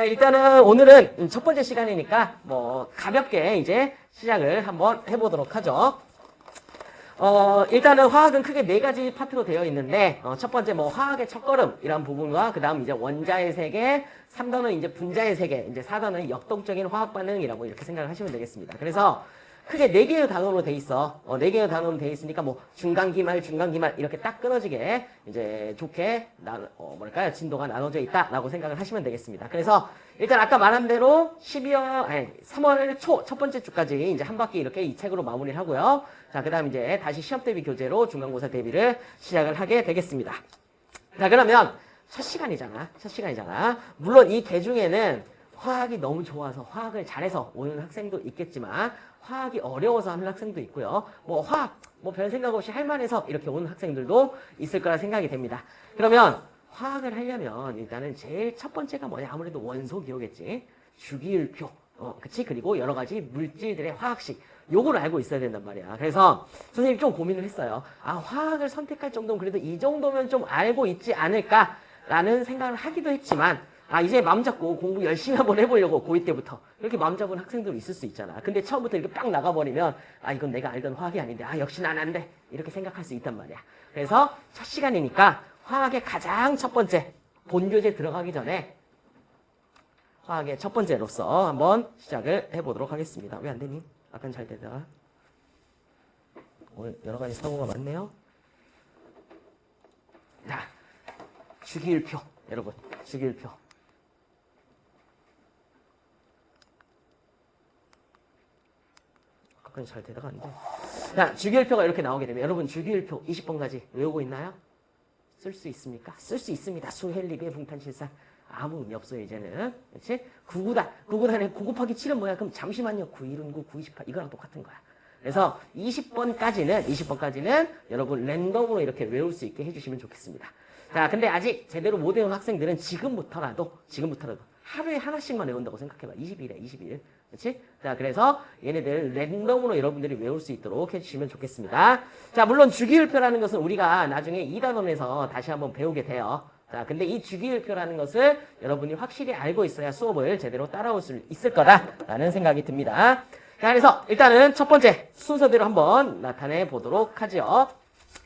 자, 일단은 오늘은 첫 번째 시간이니까 뭐 가볍게 이제 시작을 한번 해보도록 하죠. 어, 일단은 화학은 크게 네 가지 파트로 되어 있는데, 어, 첫 번째 뭐 화학의 첫걸음이란 부분과, 그 다음 이제 원자의 세계, 3단은 이제 분자의 세계, 이제 4단은 역동적인 화학 반응이라고 이렇게 생각을 하시면 되겠습니다. 그래서 크게 네 개의 단어로 돼 있어. 어, 네 개의 단어로 돼 있으니까 뭐 중간기말, 중간기말 이렇게 딱 끊어지게 이제 좋게 나, 어, 뭐랄까요 진도가 나눠져 있다라고 생각을 하시면 되겠습니다. 그래서 일단 아까 말한 대로 12월, 아니 3월 초 첫 번째 주까지 이제 한 바퀴 이렇게 이 책으로 마무리를 하고요. 자, 그다음 이제 다시 시험 대비 교재로 중간고사 대비를 시작을 하게 되겠습니다. 자, 그러면 첫 시간이잖아. 첫 시간이잖아. 물론 이 개 중에는 화학이 너무 좋아서 화학을 잘해서 오는 학생도 있겠지만 화학이 어려워서 하는 학생도 있고요. 뭐 화학 뭐 별 생각 없이 할만해서 이렇게 오는 학생들도 있을 거라 생각이 됩니다. 그러면 화학을 하려면 일단은 제일 첫 번째가 뭐냐 아무래도 원소 기호겠지. 주기율표. 어, 그치? 그리고 여러 가지 물질들의 화학식. 요걸 알고 있어야 된단 말이야. 그래서 선생님이 좀 고민을 했어요. 아, 화학을 선택할 정도면 그래도 이 정도면 좀 알고 있지 않을까라는 생각을 하기도 했지만 아 이제 마음 잡고 공부 열심히 한번 해보려고 고2 때부터 이렇게 마음 잡은 학생도 있을 수 있잖아. 근데 처음부터 이렇게 빡 나가버리면 아 이건 내가 알던 화학이 아닌데 아 역시 난 안 돼. 이렇게 생각할 수 있단 말이야. 그래서 첫 시간이니까 화학의 가장 첫 번째 본교재 들어가기 전에 화학의 첫 번째로서 한번 시작을 해보도록 하겠습니다. 왜 안 되니? 아까는 잘 되다가 오늘 여러 가지 사고가 많네요. 자, 주기율표 여러분 주기율표 가끔 잘 되다가 안 돼. 자, 주기율표가 이렇게 나오게 되면 여러분 주기율표 20번까지 외우고 있나요? 쓸 수 있습니까? 쓸 수 있습니다. 수헬리비의 붕탄실산 아무 의미 없어요 이제는. 그렇지? 9구단, 9구단에 9 곱하기 7은 뭐야? 그럼 잠시만요. 9, 1은 9, 9, 28 이거랑 똑같은 거야. 그래서 20번까지는 20번까지는 여러분 랜덤으로 이렇게 외울 수 있게 해주시면 좋겠습니다. 자, 근데 아직 제대로 못 외운 학생들은 지금부터라도 지금부터라도 하루에 하나씩만 외운다고 생각해봐. 20일에 20일. 그렇지? 자, 그래서 얘네들 랜덤으로 여러분들이 외울 수 있도록 해주시면 좋겠습니다. 자, 물론 주기율표라는 것은 우리가 나중에 2단원에서 다시 한번 배우게 돼요. 자, 근데 이 주기율표라는 것을 여러분이 확실히 알고 있어야 수업을 제대로 따라올 수 있을 거다라는 생각이 듭니다. 자, 그래서 일단은 첫 번째 순서대로 한번 나타내 보도록 하죠.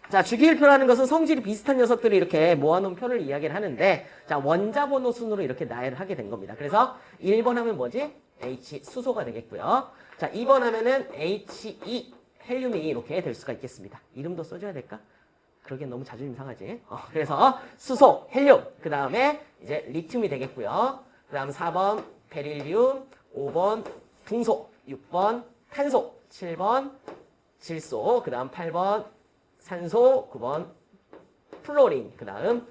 자, 주기율표라는 것은 성질이 비슷한 녀석들이 이렇게 모아놓은 표를 이야기를 하는데 자, 원자번호 순으로 이렇게 나열을 하게 된 겁니다. 그래서 1번 하면 뭐지? H 수소가 되겠고요. 자, 2번 하면은 He 헬륨이 이렇게 될 수가 있겠습니다. 이름도 써줘야 될까? 그러기엔 너무 자존심 상하지. 어, 그래서 수소, 헬륨, 그 다음에 이제 리튬이 되겠고요. 그 다음 4번 베릴륨, 5번 붕소, 6번 탄소, 7번 질소, 그 다음 8번 산소, 9번 플로린, 그 다음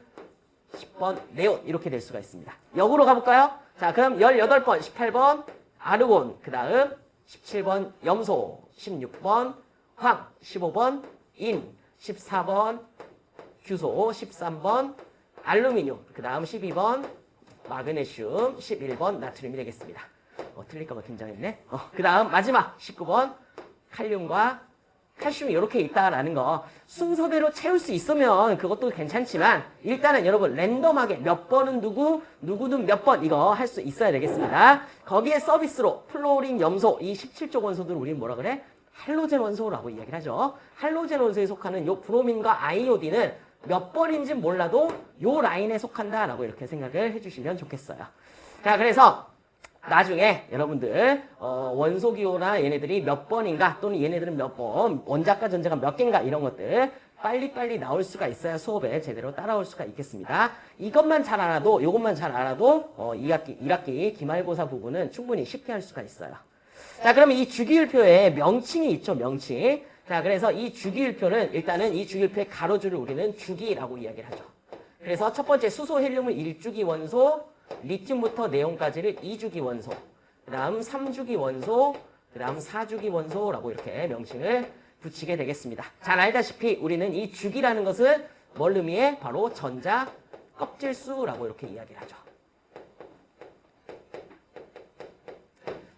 10번 네온 이렇게 될 수가 있습니다. 역으로 가볼까요? 자, 그럼 18번, 18번 아르곤, 그 다음 17번 염소, 16번 황, 15번 인, 14번 규소, 13번 알루미늄, 그 다음 12번 마그네슘, 11번 나트륨이 되겠습니다. 어, 틀릴까봐 긴장했네. 어, 그 다음 마지막 19번 칼륨과 칼슘이 이렇게 있다라는 거 순서대로 채울 수 있으면 그것도 괜찮지만 일단은 여러분 랜덤하게 몇 번은 누구 누구는 몇번 이거 할 수 있어야 되겠습니다. 거기에 서비스로 플로린, 염소 이 17족 원소들을 우리는 뭐라 그래? 할로젠 원소라고 이야기를 하죠. 할로젠 원소에 속하는 요 브로민과 아이오딘은 몇 번인지 몰라도 요 라인에 속한다라고 이렇게 생각을 해주시면 좋겠어요. 자 그래서 나중에 여러분들 어, 원소기호나 얘네들이 몇 번인가 또는 얘네들은 몇 번, 원자과 전자가 몇 개인가 이런 것들 빨리빨리 나올 수가 있어야 수업에 제대로 따라올 수가 있겠습니다. 이것만 잘 알아도 이것만 잘 알아도 어, 2학기, 1학기 기말고사 부분은 충분히 쉽게 할 수가 있어요. 자 그러면 이 주기율표에 명칭이 있죠. 명칭. 자 그래서 이 주기율표는 일단은 이 주기율표의 가로줄을 우리는 주기라고 이야기를 하죠. 그래서 첫 번째 수소 헬륨은 1주기 원소 리튬부터 네온까지를 2주기 원소, 그 다음 3주기 원소, 그 다음 4주기 원소라고 이렇게 명칭을 붙이게 되겠습니다. 잘 알다시피 우리는 이 주기라는 것은 뭘 의미해? 바로 전자 껍질수라고 이렇게 이야기를 하죠.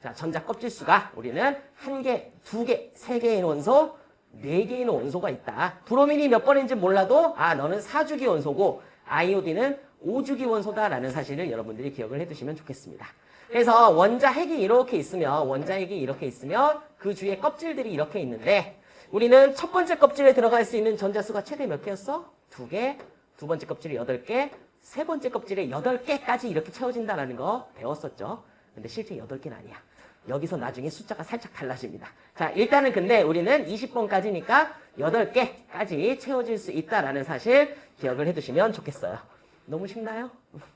자, 전자 껍질수가 우리는 한 개, 두 개, 세 개의 원소, 네 개의 원소가 있다. 브로민이 몇 번인지 몰라도 아 너는 4주기 원소고 아이오딘은 5주기 원소다라는 사실을 여러분들이 기억을 해두시면 좋겠습니다. 그래서 원자 핵이 이렇게 있으면 원자 핵이 이렇게 있으면 그 주위에 껍질들이 이렇게 있는데 우리는 첫 번째 껍질에 들어갈 수 있는 전자수가 최대 몇 개였어? 두 개, 두 번째 껍질이 여덟 개, 세 번째 껍질에 여덟 개까지 이렇게 채워진다는 거 배웠었죠. 근데 실제 여덟 개는 아니야. 여기서 나중에 숫자가 살짝 달라집니다. 자, 일단은 근데 우리는 20번까지니까 8개까지 채워질 수 있다라는 사실 기억을 해두시면 좋겠어요. 너무 쉽나요?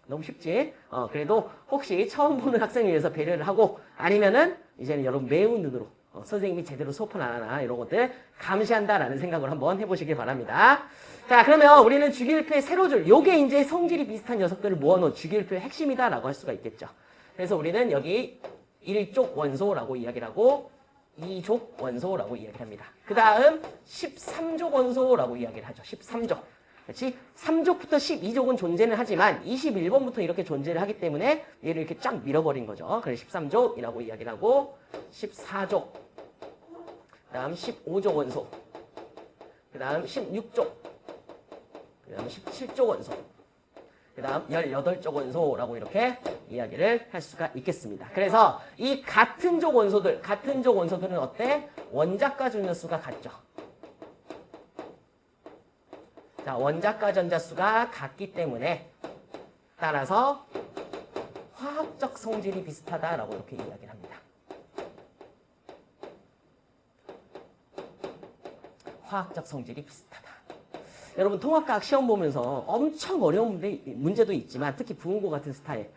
너무 쉽지? 어, 그래도 혹시 처음 보는 학생을 위해서 배려를 하고 아니면은 이제는 여러분 매운 눈으로 어, 선생님이 제대로 수업을 안 하나 이런 것들 감시한다라는 생각을 한번 해보시길 바랍니다. 자 그러면 우리는 주기율표의 세로줄 요게 이제 성질이 비슷한 녀석들을 모아놓은 주기율표의 핵심이다라고 할 수가 있겠죠. 그래서 우리는 여기 1족 원소라고 이야기를 하고 2족 원소라고 이야기를 합니다. 그 다음 13족 원소라고 이야기를 하죠. 13족. 그렇지? 3족부터 12족은 존재는 하지만 21번부터 이렇게 존재를 하기 때문에 얘를 이렇게 쫙 밀어버린 거죠. 그래서 13족이라고 이야기를 하고 14족 그 다음 15족 원소 그 다음 16족 그 다음 17족 원소 그 다음 18족 원소라고 이렇게 이야기를 할 수가 있겠습니다. 그래서 이 같은 족 원소들, 같은 족 원소들은 어때? 원자과 전자수가 같죠. 자, 원자과 전자수가 같기 때문에 따라서 화학적 성질이 비슷하다라고 이렇게 이야기를 합니다. 화학적 성질이 비슷하다. 여러분 통합과학 시험 보면서 엄청 어려운 문제, 문제도 있지만 특히 부은고 같은 스타일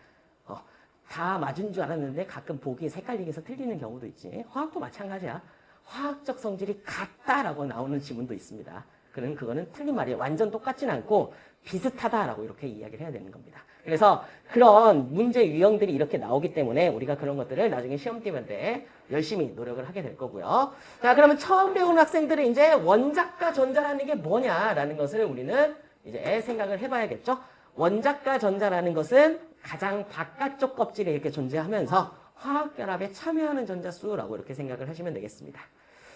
어, 다 맞은 줄 알았는데 가끔 보기에 색깔리게 해서 틀리는 경우도 있지. 화학도 마찬가지야. 화학적 성질이 같다라고 나오는 지문도 있습니다. 그는 그거는 틀린 말이에요. 완전 똑같진 않고 비슷하다라고 이렇게 이야기를 해야 되는 겁니다. 그래서 그런 문제 유형들이 이렇게 나오기 때문에 우리가 그런 것들을 나중에 시험 때면 때 열심히 노력을 하게 될 거고요. 자, 그러면 처음 배우는 학생들은 이제 원자과 전자라는 게 뭐냐라는 것을 우리는 이제 생각을 해봐야겠죠. 원자과 전자라는 것은 가장 바깥쪽 껍질에 이렇게 존재하면서 화학결합에 참여하는 전자수라고 이렇게 생각을 하시면 되겠습니다.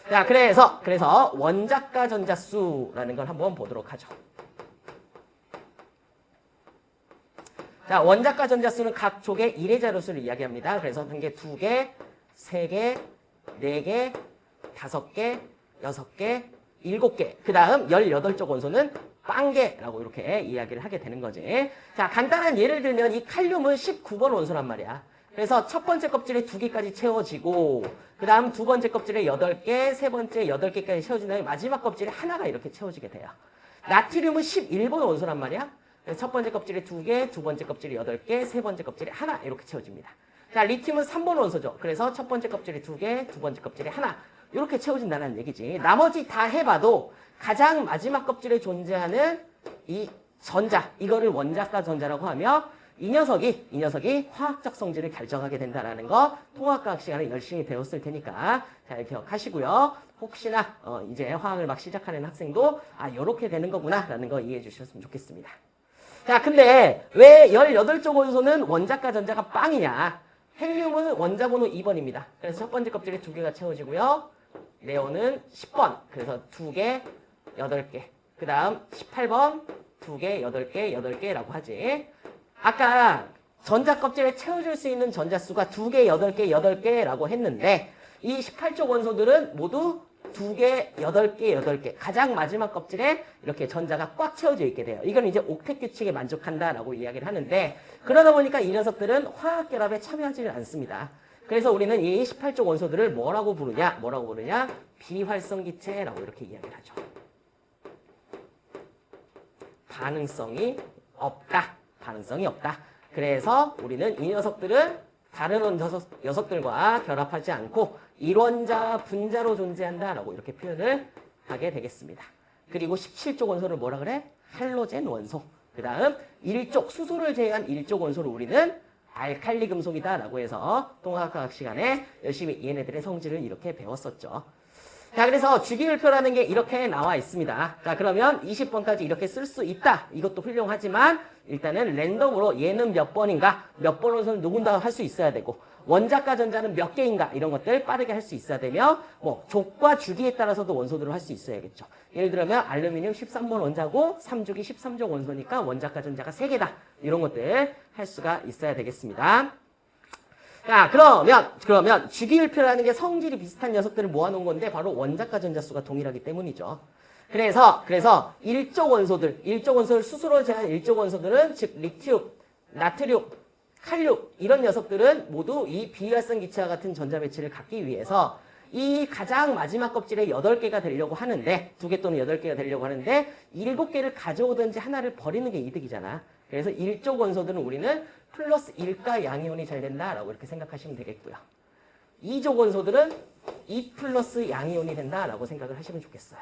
자, 그래서, 그래서 원자과 전자수라는 걸 한번 보도록 하죠. 자, 원자과 전자수는 각 족의 1의 자료수를 이야기합니다. 그래서 한 개, 두 개, 세 개, 네 개, 다섯 개, 여섯 개, 일곱 개. 그 다음 18쪽 원소는 빵개라고 이렇게 이야기를 하게 되는 거지. 자, 간단한 예를 들면 이 칼륨은 19번 원소란 말이야. 그래서 첫 번째 껍질에 두 개까지 채워지고 그 다음 두 번째 껍질에 여덟 개, 세 번째 여덟 개까지 채워진 다음에 마지막 껍질에 하나가 이렇게 채워지게 돼요. 나트륨은 11번 원소란 말이야. 첫 번째 껍질에 두 개, 두 번째 껍질에 여덟 개, 세 번째 껍질에 하나 이렇게 채워집니다. 자, 리튬은 3번 원소죠. 그래서 첫 번째 껍질에 두 개, 두 번째 껍질에 하나 이렇게 채워진다는 얘기지. 나머지 다 해봐도 가장 마지막 껍질에 존재하는 이 전자, 이거를 원자과 전자라고 하며 이 녀석이 이 녀석이 화학적 성질을 결정하게 된다는 거 통합과학 시간에 열심히 배웠을 테니까 잘 기억하시고요. 혹시나 어 이제 화학을 막 시작하는 학생도 아 이렇게 되는 거구나라는 거 이해해 주셨으면 좋겠습니다. 자 근데 왜 18쪽 원소는 원자과 전자가 빵이냐 헬륨은 원자 번호 2번입니다. 그래서 첫 번째 껍질에 두 개가 채워지고요. 네온은 10번 그래서 두 개, 여덟 개. 그 다음 18번 두 개, 여덟 개, 여덟 개라고 하지. 아까 전자 껍질에 채워줄 수 있는 전자수가 두 개, 여덟 개, 여덟 개라고 했는데 이 18쪽 원소들은 모두 두 개, 여덟 개, 여덟 개 가장 마지막 껍질에 이렇게 전자가 꽉 채워져 있게 돼요. 이건 이제 옥텟 규칙에 만족한다라고 이야기를 하는데 그러다 보니까 이 녀석들은 화학 결합에 참여하지는 않습니다. 그래서 우리는 이 18쪽 원소들을 뭐라고 부르냐? 뭐라고 부르냐? 비활성 기체라고 이렇게 이야기를 하죠. 반응성이 없다. 가능성이 없다. 그래서 우리는 이 녀석들은 다른 녀석, 녀석들과 결합하지 않고 일원자, 분자로 존재한다라고 이렇게 표현을 하게 되겠습니다. 그리고 17쪽 원소를 뭐라 그래? 할로젠 원소. 그 다음 1쪽, 수소를 제외한 1쪽 원소를 우리는 알칼리 금속이다라고 해서 통합과학 시간에 열심히 얘네들의 성질을 이렇게 배웠었죠. 자, 그래서 주기율표라는 게 이렇게 나와 있습니다. 자, 그러면 20번까지 이렇게 쓸 수 있다. 이것도 훌륭하지만 일단은 랜덤으로 얘는 몇 번인가, 몇 번으로는 누군가 할 수 있어야 되고 원자과 전자는 몇 개인가 이런 것들 빠르게 할 수 있어야 되며 뭐 족과 주기에 따라서도 원소들을 할 수 있어야겠죠. 예를 들면 알루미늄 13번 원자고 3족이 13족 원소니까 원자과 전자가 3개다. 이런 것들 할 수가 있어야 되겠습니다. 자, 그러면, 그러면 주기율표라는 게 성질이 비슷한 녀석들을 모아놓은 건데 바로 원자과 전자수가 동일하기 때문이죠. 그래서, 그래서 일족 원소들, 일족 원소를 수소로 제한 일족 원소들은 즉, 리튬, 나트륨, 칼륨 이런 녀석들은 모두 이 비활성 기체와 같은 전자 배치를 갖기 위해서 이 가장 마지막 껍질에 8개가 되려고 하는데 두 개 또는 8개가 되려고 하는데 7개를 가져오든지 하나를 버리는 게 이득이잖아. 그래서 1족 원소들은 우리는 플러스 1가 양이온이 잘 된다라고 이렇게 생각하시면 되겠고요. 2족 원소들은 2 플러스 양이온이 된다라고 생각을 하시면 좋겠어요.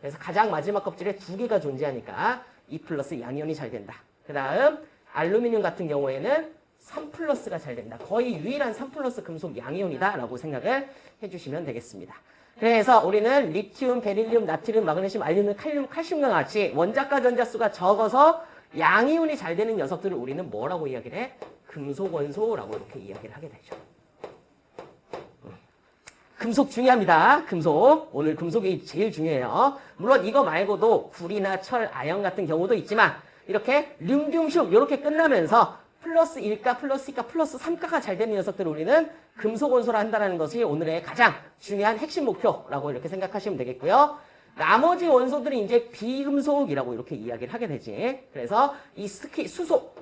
그래서 가장 마지막 껍질에 두 개가 존재하니까 2 플러스 양이온이 잘 된다. 그 다음 알루미늄 같은 경우에는 3 플러스가 잘 된다. 거의 유일한 3 플러스 금속 양이온이다 라고 생각을 해주시면 되겠습니다. 그래서 우리는 리튬, 베릴륨, 나트륨, 마그네슘, 알루미늄, 칼륨, 칼슘과 같이 원자가 전자수가 적어서 양이온이 잘 되는 녀석들을 우리는 뭐라고 이야기를 해? 금속 원소라고 이렇게 이야기를 하게 되죠. 음. 금속 중요합니다. 금속. 오늘 금속이 제일 중요해요. 물론 이거 말고도 구리나 철, 아연 같은 경우도 있지만 이렇게 륨듐슘 이렇게 끝나면서 플러스 1가, 플러스 2가, 플러스 3가가 잘 되는 녀석들을 우리는 금속 원소라 한다는 것이 오늘의 가장 중요한 핵심 목표라고 이렇게 생각하시면 되겠고요. 나머지 원소들이 이제 비금속이라고 이렇게 이야기를 하게 되지. 그래서 이 스키, 수소.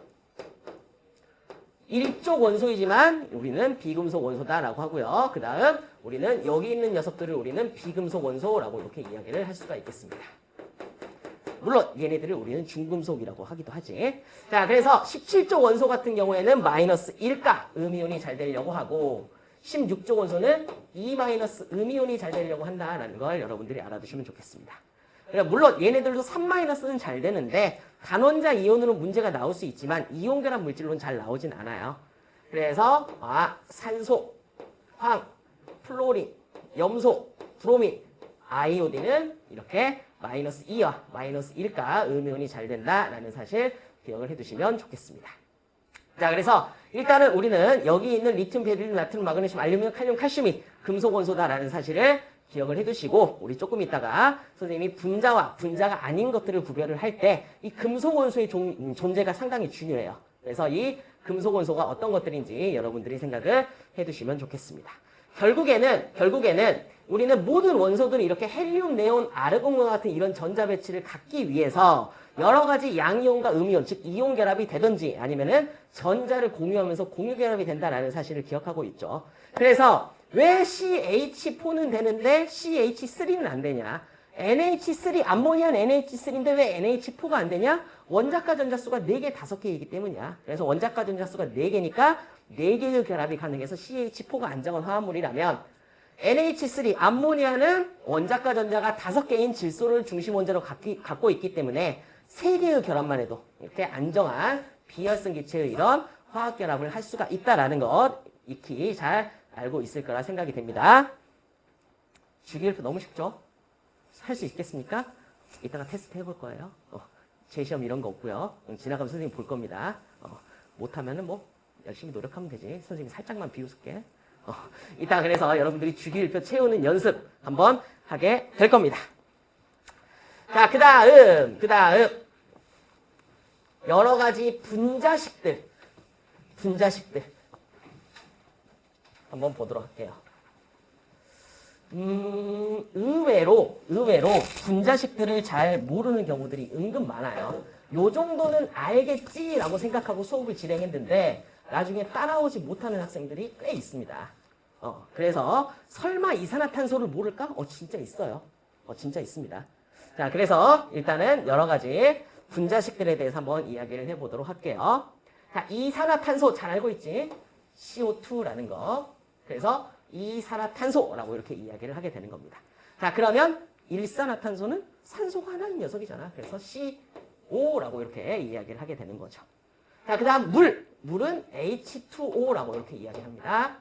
일족 원소이지만 우리는 비금속 원소다라고 하고요. 그 다음 우리는 여기 있는 녀석들을 우리는 비금속 원소라고 이렇게 이야기를 할 수가 있겠습니다. 물론 얘네들을 우리는 중금속이라고 하기도 하지. 자, 그래서 17조 원소 같은 경우에는 마이너스 1가 음이온이 잘 되려고 하고 16조 원소는 2 마이너스 음이온이 잘 되려고 한다라는 걸 여러분들이 알아두시면 좋겠습니다. 그러니까 물론 얘네들도 3 마이너스는 잘 되는데 단원자 이온으로 문제가 나올 수 있지만 이온 결합 물질로는 잘 나오진 않아요. 그래서 아, 산소, 황, 플로린, 염소, 브로민, 아이오딘은 이렇게 마이너스 2와 마이너스 1가 음이온이 잘 된다라는 사실 기억을 해두시면 좋겠습니다. 자, 그래서 일단은 우리는 여기 있는 리튬, 베릴륨, 나트륨, 마그네슘, 알루미늄, 칼륨, 칼슘이 금속 원소다라는 사실을 기억을 해두시고 우리 조금 있다가 선생님이 분자와 분자가 아닌 것들을 구별을 할 때 이 금속 원소의 음, 존재가 상당히 중요해요. 그래서 이 금속 원소가 어떤 것들인지 여러분들이 생각을 해두시면 좋겠습니다. 결국에는 결국에는 우리는 모든 원소들이 이렇게 헬륨, 네온, 아르곤과 같은 이런 전자 배치를 갖기 위해서 여러 가지 양이온과 음이온, 즉 이온 결합이 되든지 아니면은 전자를 공유하면서 공유 결합이 된다라는 사실을 기억하고 있죠. 그래서 왜 CH4는 되는데 CH3는 안 되냐? NH3, 암모니안 NH3인데 왜 NH4가 안 되냐? 원자과 전자수가 4개, 5개이기 때문이야. 그래서 원자과 전자수가 4개니까 4개의 결합이 가능해서 CH4가 안정한 화합물이라면 NH3, 암모니아는 원자과 전자가 5개인 질소를 중심 원자로 갖고 있기 때문에 3개의 결합만 해도 이렇게 안정한 비활성 기체의 이런 화학 결합을 할 수가 있다는 것 익히 잘 알고 있을 거라 생각이 됩니다. 주기율표 너무 쉽죠? 할 수 있겠습니까? 이따가 테스트 해볼 거예요. 어, 제 시험 이런 거 없고요. 지나가면 선생님 볼 겁니다. 어, 못하면 뭐 열심히 노력하면 되지. 선생님 살짝만 비웃을게. 어, 이따 그래서 여러분들이 주기율표 채우는 연습 한번 하게 될 겁니다. 자, 그 다음, 그 다음. 여러 가지 분자식들. 분자식들. 한번 보도록 할게요. 음, 의외로, 의외로 분자식들을 잘 모르는 경우들이 은근 많아요. 요 정도는 알겠지라고 생각하고 수업을 진행했는데 나중에 따라오지 못하는 학생들이 꽤 있습니다. 어, 그래서 설마 이산화탄소를 모를까? 어, 진짜 있어요. 어, 진짜 있습니다. 자, 그래서 일단은 여러 가지 분자식들에 대해서 한번 이야기를 해보도록 할게요. 자, 이산화탄소 잘 알고 있지? CO2라는 거. 그래서 이산화탄소라고 이렇게 이야기를 하게 되는 겁니다. 자, 그러면 일산화탄소는 산소가 하나인 녀석이잖아. 그래서 CO라고 이렇게 이야기를 하게 되는 거죠. 자, 그 다음 물. 물은 H2O라고 이렇게 이야기합니다.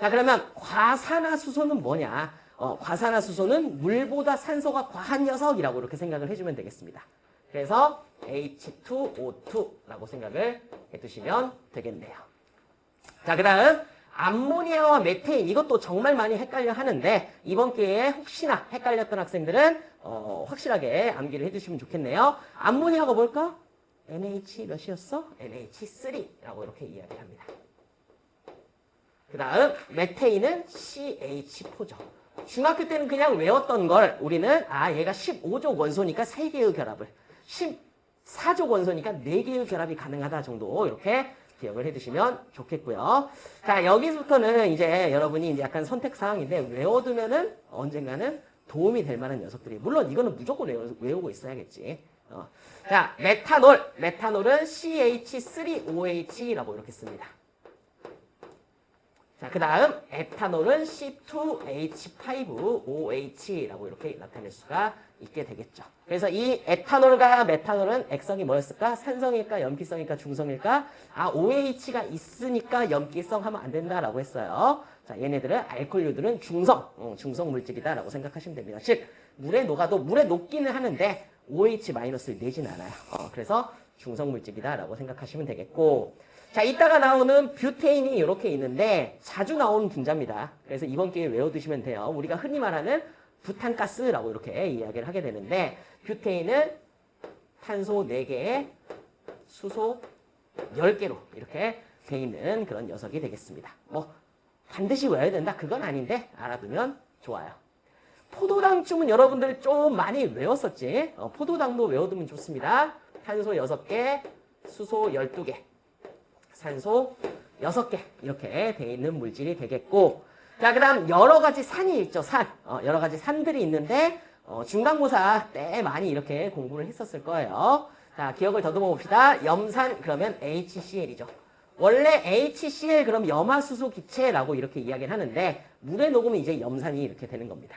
자, 그러면 과산화수소는 뭐냐? 어, 과산화수소는 물보다 산소가 과한 녀석이라고 이렇게 생각을 해주면 되겠습니다. 그래서 H2O2라고 생각을 해두시면 되겠네요. 자, 그 다음 암모니아와 메테인 이것도 정말 많이 헷갈려 하는데 이번 기회에 혹시나 헷갈렸던 학생들은 어, 확실하게 암기를 해두시면 좋겠네요. 암모니아가 뭘까? NH 몇이었어? NH3라고 이렇게 이야기를 합니다. 그 다음 메테인은 CH4죠. 중학교 때는 그냥 외웠던 걸 우리는 아 얘가 15족 원소니까 3개의 결합을 14족 원소니까 4개의 결합이 가능하다 정도 이렇게 기억을 해두시면 좋겠고요. 자 여기서부터는 이제 여러분이 이제 약간 선택 사항인데 외워두면은 언젠가는 도움이 될 만한 녀석들이 물론 이거는 무조건 외우 고 있어야겠지. 어. 자 메탄올 메탄올은 CH3OH라고 이렇게 씁니다. 자, 그 다음 에탄올은 C2H5OH라고 이렇게 나타낼 수가 있게 되겠죠. 그래서 이 에탄올과 메탄올은 액성이 뭐였을까? 산성일까? 염기성일까? 중성일까? 아, OH가 있으니까 염기성 하면 안 된다라고 했어요. 자, 얘네들은 알코올류들은 중성, 어, 중성 물질이다라고 생각하시면 됩니다. 즉, 물에 녹아도 물에 녹기는 하는데 OH-를 내진 않아요. 어, 그래서 중성 물질이다라고 생각하시면 되겠고 자, 이따가 나오는 뷰테인이 이렇게 있는데 자주 나오는 분자입니다. 그래서 이번 기회에 외워두시면 돼요. 우리가 흔히 말하는 부탄가스라고 이렇게 이야기를 하게 되는데 뷰테인은 탄소 4개에 수소 10개로 이렇게 돼 있는 그런 녀석이 되겠습니다. 뭐 반드시 외워야 된다 그건 아닌데 알아두면 좋아요. 포도당쯤은 여러분들 좀 많이 외웠었지. 어, 포도당도 외워두면 좋습니다. 탄소 6개, 수소 12개. 산소 6개 이렇게 돼 있는 물질이 되겠고 자, 그 다음 여러 가지 산이 있죠. 산. 어, 여러 가지 산들이 있는데 어, 중간고사 때 많이 이렇게 공부를 했었을 거예요. 자, 기억을 더듬어 봅시다. 염산 그러면 HCl이죠. 원래 HCl 그럼 염화수소 기체라고 이렇게 이야기를 하는데 물에 녹으면 이제 염산이 이렇게 되는 겁니다.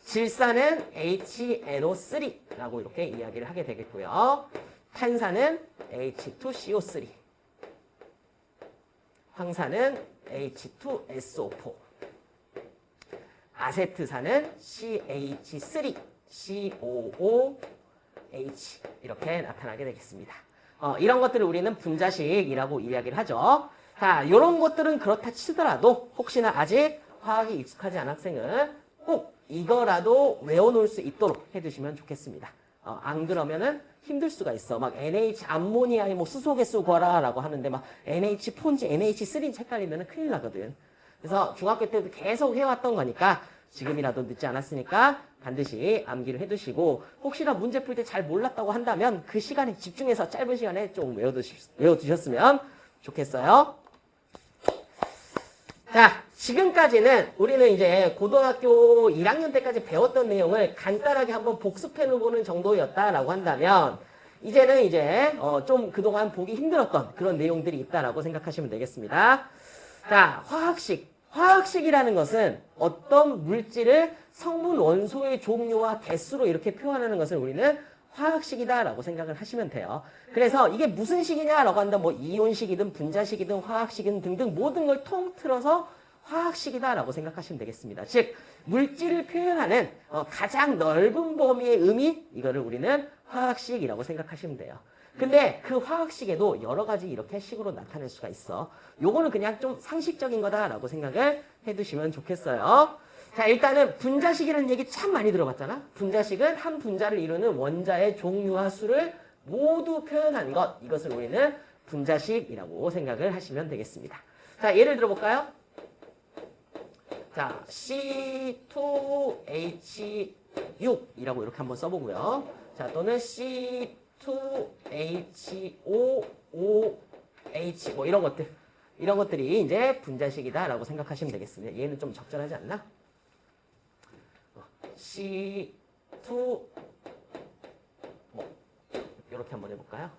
질산은 HNO3라고 이렇게 이야기를 하게 되겠고요. 탄산은 H2CO3 황산은 H2SO4 아세트산은 CH3 COOH 이렇게 나타나게 되겠습니다. 어, 이런 것들을 우리는 분자식이라고 이야기를 하죠. 자, 이런 것들은 그렇다 치더라도 혹시나 아직 화학이 익숙하지 않은 학생은 꼭 이거라도 외워놓을 수 있도록 해두시면 좋겠습니다. 어, 안 그러면은 힘들 수가 있어. 막 NH 암모니아에 뭐 수소개수 구하라라고 하는데 막 NH 폰지 NH3인지 헷갈리면 큰일 나거든. 그래서 중학교 때도 계속 해왔던 거니까 지금이라도 늦지 않았으니까 반드시 암기를 해두시고 혹시나 문제 풀 때 잘 몰랐다고 한다면 그 시간에 집중해서 짧은 시간에 좀 외워두셨으면 좋겠어요. 자, 지금까지는 우리는 이제 고등학교 1학년 때까지 배웠던 내용을 간단하게 한번 복습해보는 정도였다라고 한다면 이제는 이제 어 좀 그동안 보기 힘들었던 그런 내용들이 있다라고 생각하시면 되겠습니다. 자, 화학식. 화학식이라는 것은 어떤 물질을 성분 원소의 종류와 개수로 이렇게 표현하는 것을 우리는 화학식이다라고 생각을 하시면 돼요. 그래서 이게 무슨 식이냐라고 한다면 뭐 이온식이든 분자식이든 화학식이든 등등 모든 걸 통틀어서 화학식이다라고 생각하시면 되겠습니다. 즉 물질을 표현하는 어, 가장 넓은 범위의 의미 이거를 우리는 화학식이라고 생각하시면 돼요. 근데 그 화학식에도 여러 가지 이렇게 식으로 나타낼 수가 있어. 요거는 그냥 좀 상식적인 거다라고 생각을 해두시면 좋겠어요. 자 일단은 분자식이라는 얘기 참 많이 들어봤잖아. 분자식은 한 분자를 이루는 원자의 종류와 수를 모두 표현한 것. 이것을 우리는 분자식이라고 생각을 하시면 되겠습니다. 자 예를 들어볼까요? 자 C2H6이라고 이렇게 한번 써보고요. 자 또는 C2H5OH 뭐 이런 것들 이런 것들이 이제 분자식이다라고 생각하시면 되겠습니다. 얘는 좀 적절하지 않나? C2 뭐 이렇게 한번 해볼까요?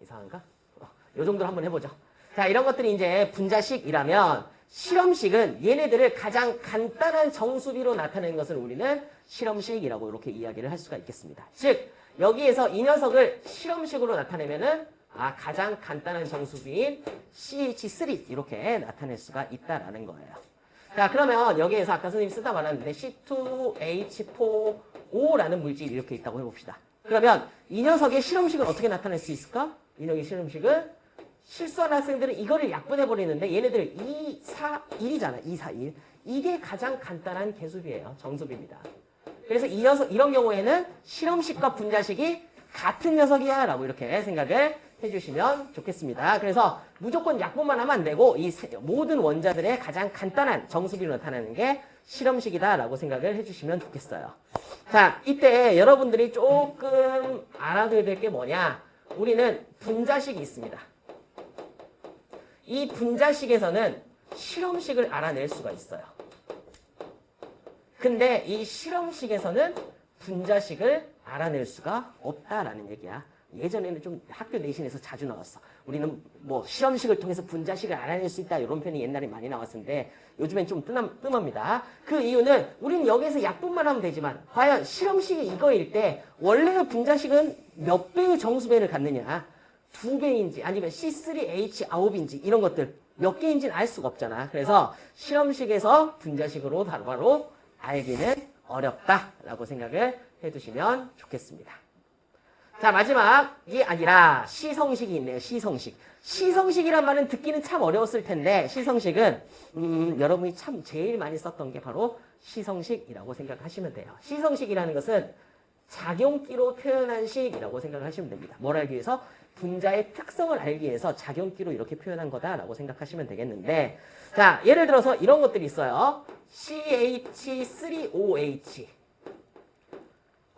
이상한가? 어, 요 정도로 한번 해보죠. 자 이런 것들이 이제 분자식이라면 실험식은 얘네들을 가장 간단한 정수비로 나타내는 것을 우리는 실험식이라고 이렇게 이야기를 할 수가 있겠습니다. 즉 여기에서 이 녀석을 실험식으로 나타내면은 아 가장 간단한 정수비인 CH3 이렇게 나타낼 수가 있다라는 거예요. 자, 그러면 여기에서 아까 선생님이 쓰다 말았는데 C2H4O라는 물질이 이렇게 있다고 해봅시다. 그러면 이 녀석의 실험식은 어떻게 나타낼 수 있을까? 이 녀석의 실험식은 실수하는 학생들은 이거를 약분해버리는데 얘네들 2, 4, 1이잖아. 2, 4, 1. 이게 가장 간단한 개수비예요. 정수비입니다. 그래서 이 녀석, 이런 경우에는 실험식과 분자식이 같은 녀석이야 라고 이렇게 생각을 해주시면 좋겠습니다. 그래서 무조건 약분만 하면 안 되고 이 세- 모든 원자들의 가장 간단한 정수비로 나타나는 게 실험식이다 라고 생각을 해주시면 좋겠어요. 자, 이때 여러분들이 조금 알아둬야 될 게 뭐냐 우리는 분자식이 있습니다. 이 분자식에서는 실험식을 알아낼 수가 있어요. 근데 이 실험식에서는 분자식을 알아낼 수가 없다라는 얘기야. 예전에는 좀 학교 내신에서 자주 나왔어. 우리는 뭐 실험식을 통해서 분자식을 알아낼 수 있다 이런 편이 옛날에 많이 나왔었는데 요즘엔 좀 뜸함, 뜸합니다. 그 이유는 우리는 여기에서 약분만 하면 되지만 과연 실험식이 이거일 때 원래의 분자식은 몇 배의 정수배를 갖느냐 두 배인지 아니면 C3H9인지 이런 것들 몇 개인지는 알 수가 없잖아. 그래서 실험식에서 분자식으로 바로바로 알기는 어렵다라고 생각을 해두시면 좋겠습니다. 자 마지막이 아니라 시성식이 있네요. 시성식. 시성식이란 말은 듣기는 참 어려웠을 텐데 시성식은 음, 여러분이 참 제일 많이 썼던 게 바로 시성식이라고 생각하시면 돼요. 시성식이라는 것은 작용기로 표현한 식이라고 생각하시면 됩니다. 뭘 알기 위해서? 분자의 특성을 알기 위해서 작용기로 이렇게 표현한 거다라고 생각하시면 되겠는데 자 예를 들어서 이런 것들이 있어요. CH3OH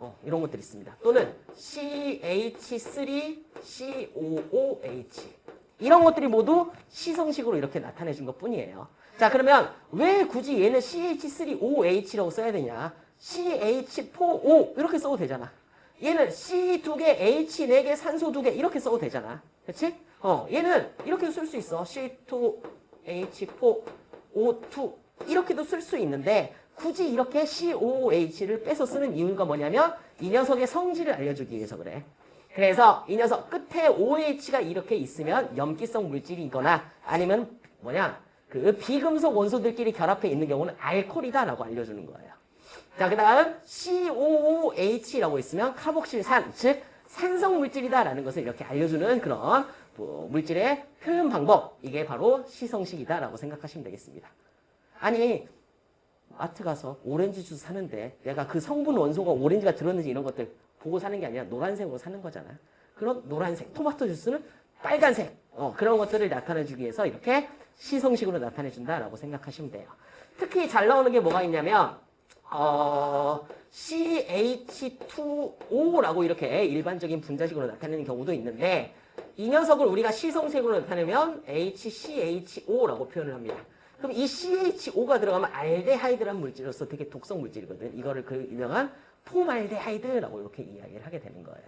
어, 이런 것들이 있습니다. 또는 CH3COOH 이런 것들이 모두 시성식으로 이렇게 나타내 준 것 뿐이에요. 자 그러면 왜 굳이 얘는 CH3OH라고 써야 되냐? CH4O 이렇게 써도 되잖아. 얘는 C 두 개, H 네 개, 산소 두 개 이렇게 써도 되잖아. 그렇지? 어, 얘는 이렇게 쓸수 있어. C2H4O2 이렇게도 쓸 수 있는데 굳이 이렇게 COOH를 빼서 쓰는 이유가 뭐냐면 이 녀석의 성질을 알려주기 위해서 그래. 그래서 이 녀석 끝에 OH가 이렇게 있으면 염기성 물질이거나 아니면 뭐냐 그 비금속 원소들끼리 결합해 있는 경우는 알코올이다라고 알려주는 거예요. 자, 그 다음 COOH라고 있으면 카복실산, 즉 산성 물질이다라는 것을 이렇게 알려주는 그런 뭐 물질의 표현 방법 이게 바로 시성식이다라고 생각하시면 되겠습니다. 아니 마트 가서 오렌지 주스 사는데 내가 그 성분 원소가 오렌지가 들었는지 이런 것들 보고 사는 게 아니라 노란색으로 사는 거잖아. 그럼 노란색, 토마토 주스는 빨간색 어, 그런 것들을 나타내주기 위해서 이렇게 시성식으로 나타내준다라고 생각하시면 돼요. 특히 잘 나오는 게 뭐가 있냐면 어, CH2O라고 이렇게 일반적인 분자식으로 나타내는 경우도 있는데 이 녀석을 우리가 시성색으로 나타내면 HCHO라고 표현을 합니다. 그럼 이 CHO가 들어가면 알데하이드란 물질로서 되게 독성 물질이거든. 이거를 그 유명한 폼알데하이드라고 이렇게 이야기를 하게 되는 거예요.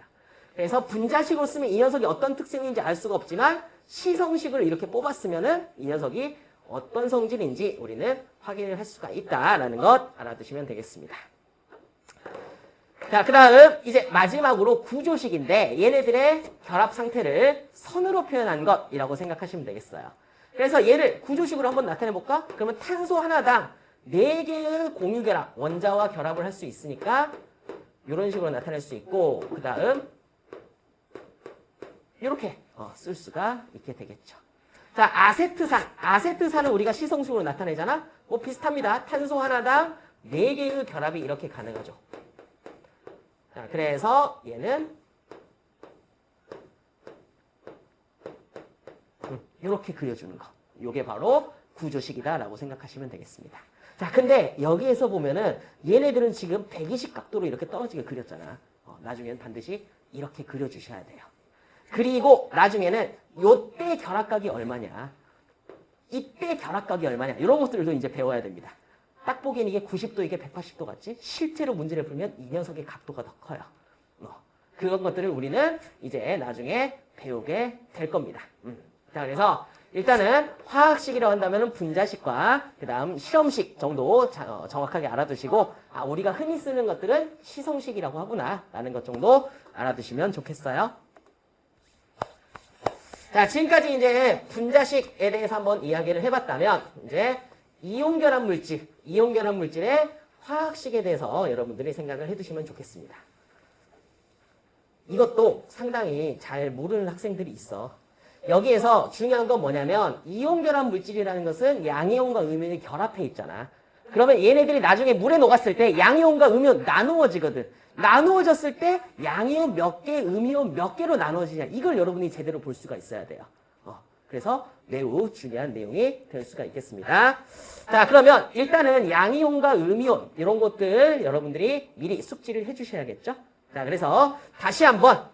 그래서 분자식으로 쓰면 이 녀석이 어떤 특성인지 알 수가 없지만 시성식으로 이렇게 뽑았으면 은 이 녀석이 어떤 성질인지 우리는 확인을 할 수가 있다라는 것 알아두시면 되겠습니다. 자, 그 다음 이제 마지막으로 구조식인데 얘네들의 결합 상태를 선으로 표현한 것이라고 생각하시면 되겠어요. 그래서 얘를 구조식으로 한번 나타내 볼까? 그러면 탄소 하나당 4개의 공유결합, 원자와 결합을 할 수 있으니까 이런 식으로 나타낼 수 있고 그 다음 이렇게 어, 쓸 수가 있게 되겠죠. 자, 아세트산. 아세트산은 우리가 시성식으로 나타내잖아? 뭐 비슷합니다. 탄소 하나당 4개의 결합이 이렇게 가능하죠. 자, 그래서 얘는 이렇게 그려주는 거. 이게 바로 구조식이다라고 생각하시면 되겠습니다. 자, 근데 여기에서 보면은 얘네들은 지금 120 각도로 이렇게 떨어지게 그렸잖아. 어, 나중에는 반드시 이렇게 그려주셔야 돼요. 그리고 나중에는 요때 결합각이 얼마냐 이때 결합각이 얼마냐 이런 것들도 이제 배워야 됩니다. 딱 보기엔 이게 90도 이게 180도 같지? 실제로 문제를 풀면 이 녀석의 각도가 더 커요. 어, 그런 것들을 우리는 이제 나중에 배우게 될 겁니다. 음. 자 그래서 일단은 화학식이라고 한다면 분자식과 그 다음 실험식 정도 자, 어, 정확하게 알아두시고 아 우리가 흔히 쓰는 것들은 시성식이라고 하구나 라는 것 정도 알아두시면 좋겠어요. 자, 지금까지 이제 분자식에 대해서 한번 이야기를 해봤다면, 이제 이온 결합 물질, 이온 결합 물질의 화학식에 대해서 여러분들이 생각을 해두시면 좋겠습니다. 이것도 상당히 잘 모르는 학생들이 있어. 여기에서 중요한 건 뭐냐면 이온 결합 물질이라는 것은 양이온과 음이온이 결합해 있잖아. 그러면 얘네들이 나중에 물에 녹았을 때 양이온과 음이온 나누어지거든. 나누어졌을 때 양이온 몇 개, 음이온 몇 개로 나누어지냐. 이걸 여러분이 제대로 볼 수가 있어야 돼요. 어, 그래서 매우 중요한 내용이 될 수가 있겠습니다. 자, 그러면 일단은 양이온과 음이온 이런 것들 여러분들이 미리 숙지를 해주셔야겠죠? 자, 그래서 다시 한번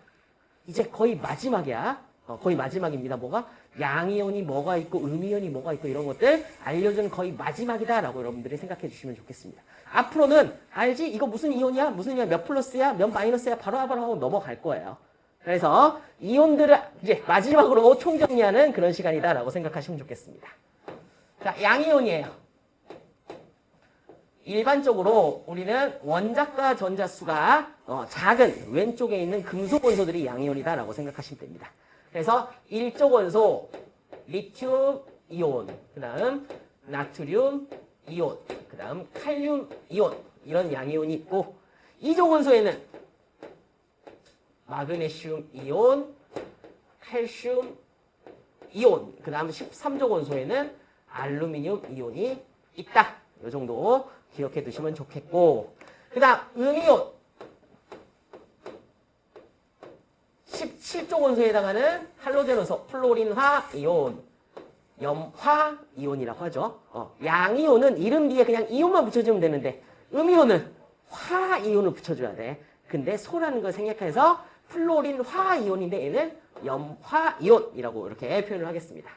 이제 거의 마지막이야. 어, 거의 마지막입니다. 뭐가? 양이온이 뭐가 있고 음이온이 뭐가 있고 이런 것들 알려준 거의 마지막이다라고 여러분들이 생각해 주시면 좋겠습니다. 앞으로는 알지? 이거 무슨 이온이야? 무슨 이온? 몇 플러스야? 몇 마이너스야? 바로바로 하고 넘어갈 거예요. 그래서 이온들을 이제 마지막으로 총정리하는 그런 시간이다라고 생각하시면 좋겠습니다. 자, 양이온이에요. 일반적으로 우리는 원자과 전자수가 어, 작은 왼쪽에 있는 금속 원소들이 양이온이다라고 생각하시면 됩니다. 그래서 일족 원소 리튬 이온, 그 다음 나트륨 이온, 그 다음 칼륨 이온 이런 양이온이 있고 이족 원소에는 마그네슘 이온, 칼슘 이온, 그 다음 13족 원소에는 알루미늄 이온이 있다. 이 정도 기억해 두시면 좋겠고 그 다음 음이온 17족 원소에 해당하는 할로젠 원소 플로린화 이온 염화 이온이라고 하죠. 어, 양이온은 이름 뒤에 그냥 이온만 붙여주면 되는데 음이온은 화 이온을 붙여줘야 돼. 근데 소라는 걸 생략해서 플로린 화 이온인데 얘는 염화 이온이라고 이렇게 표현을 하겠습니다.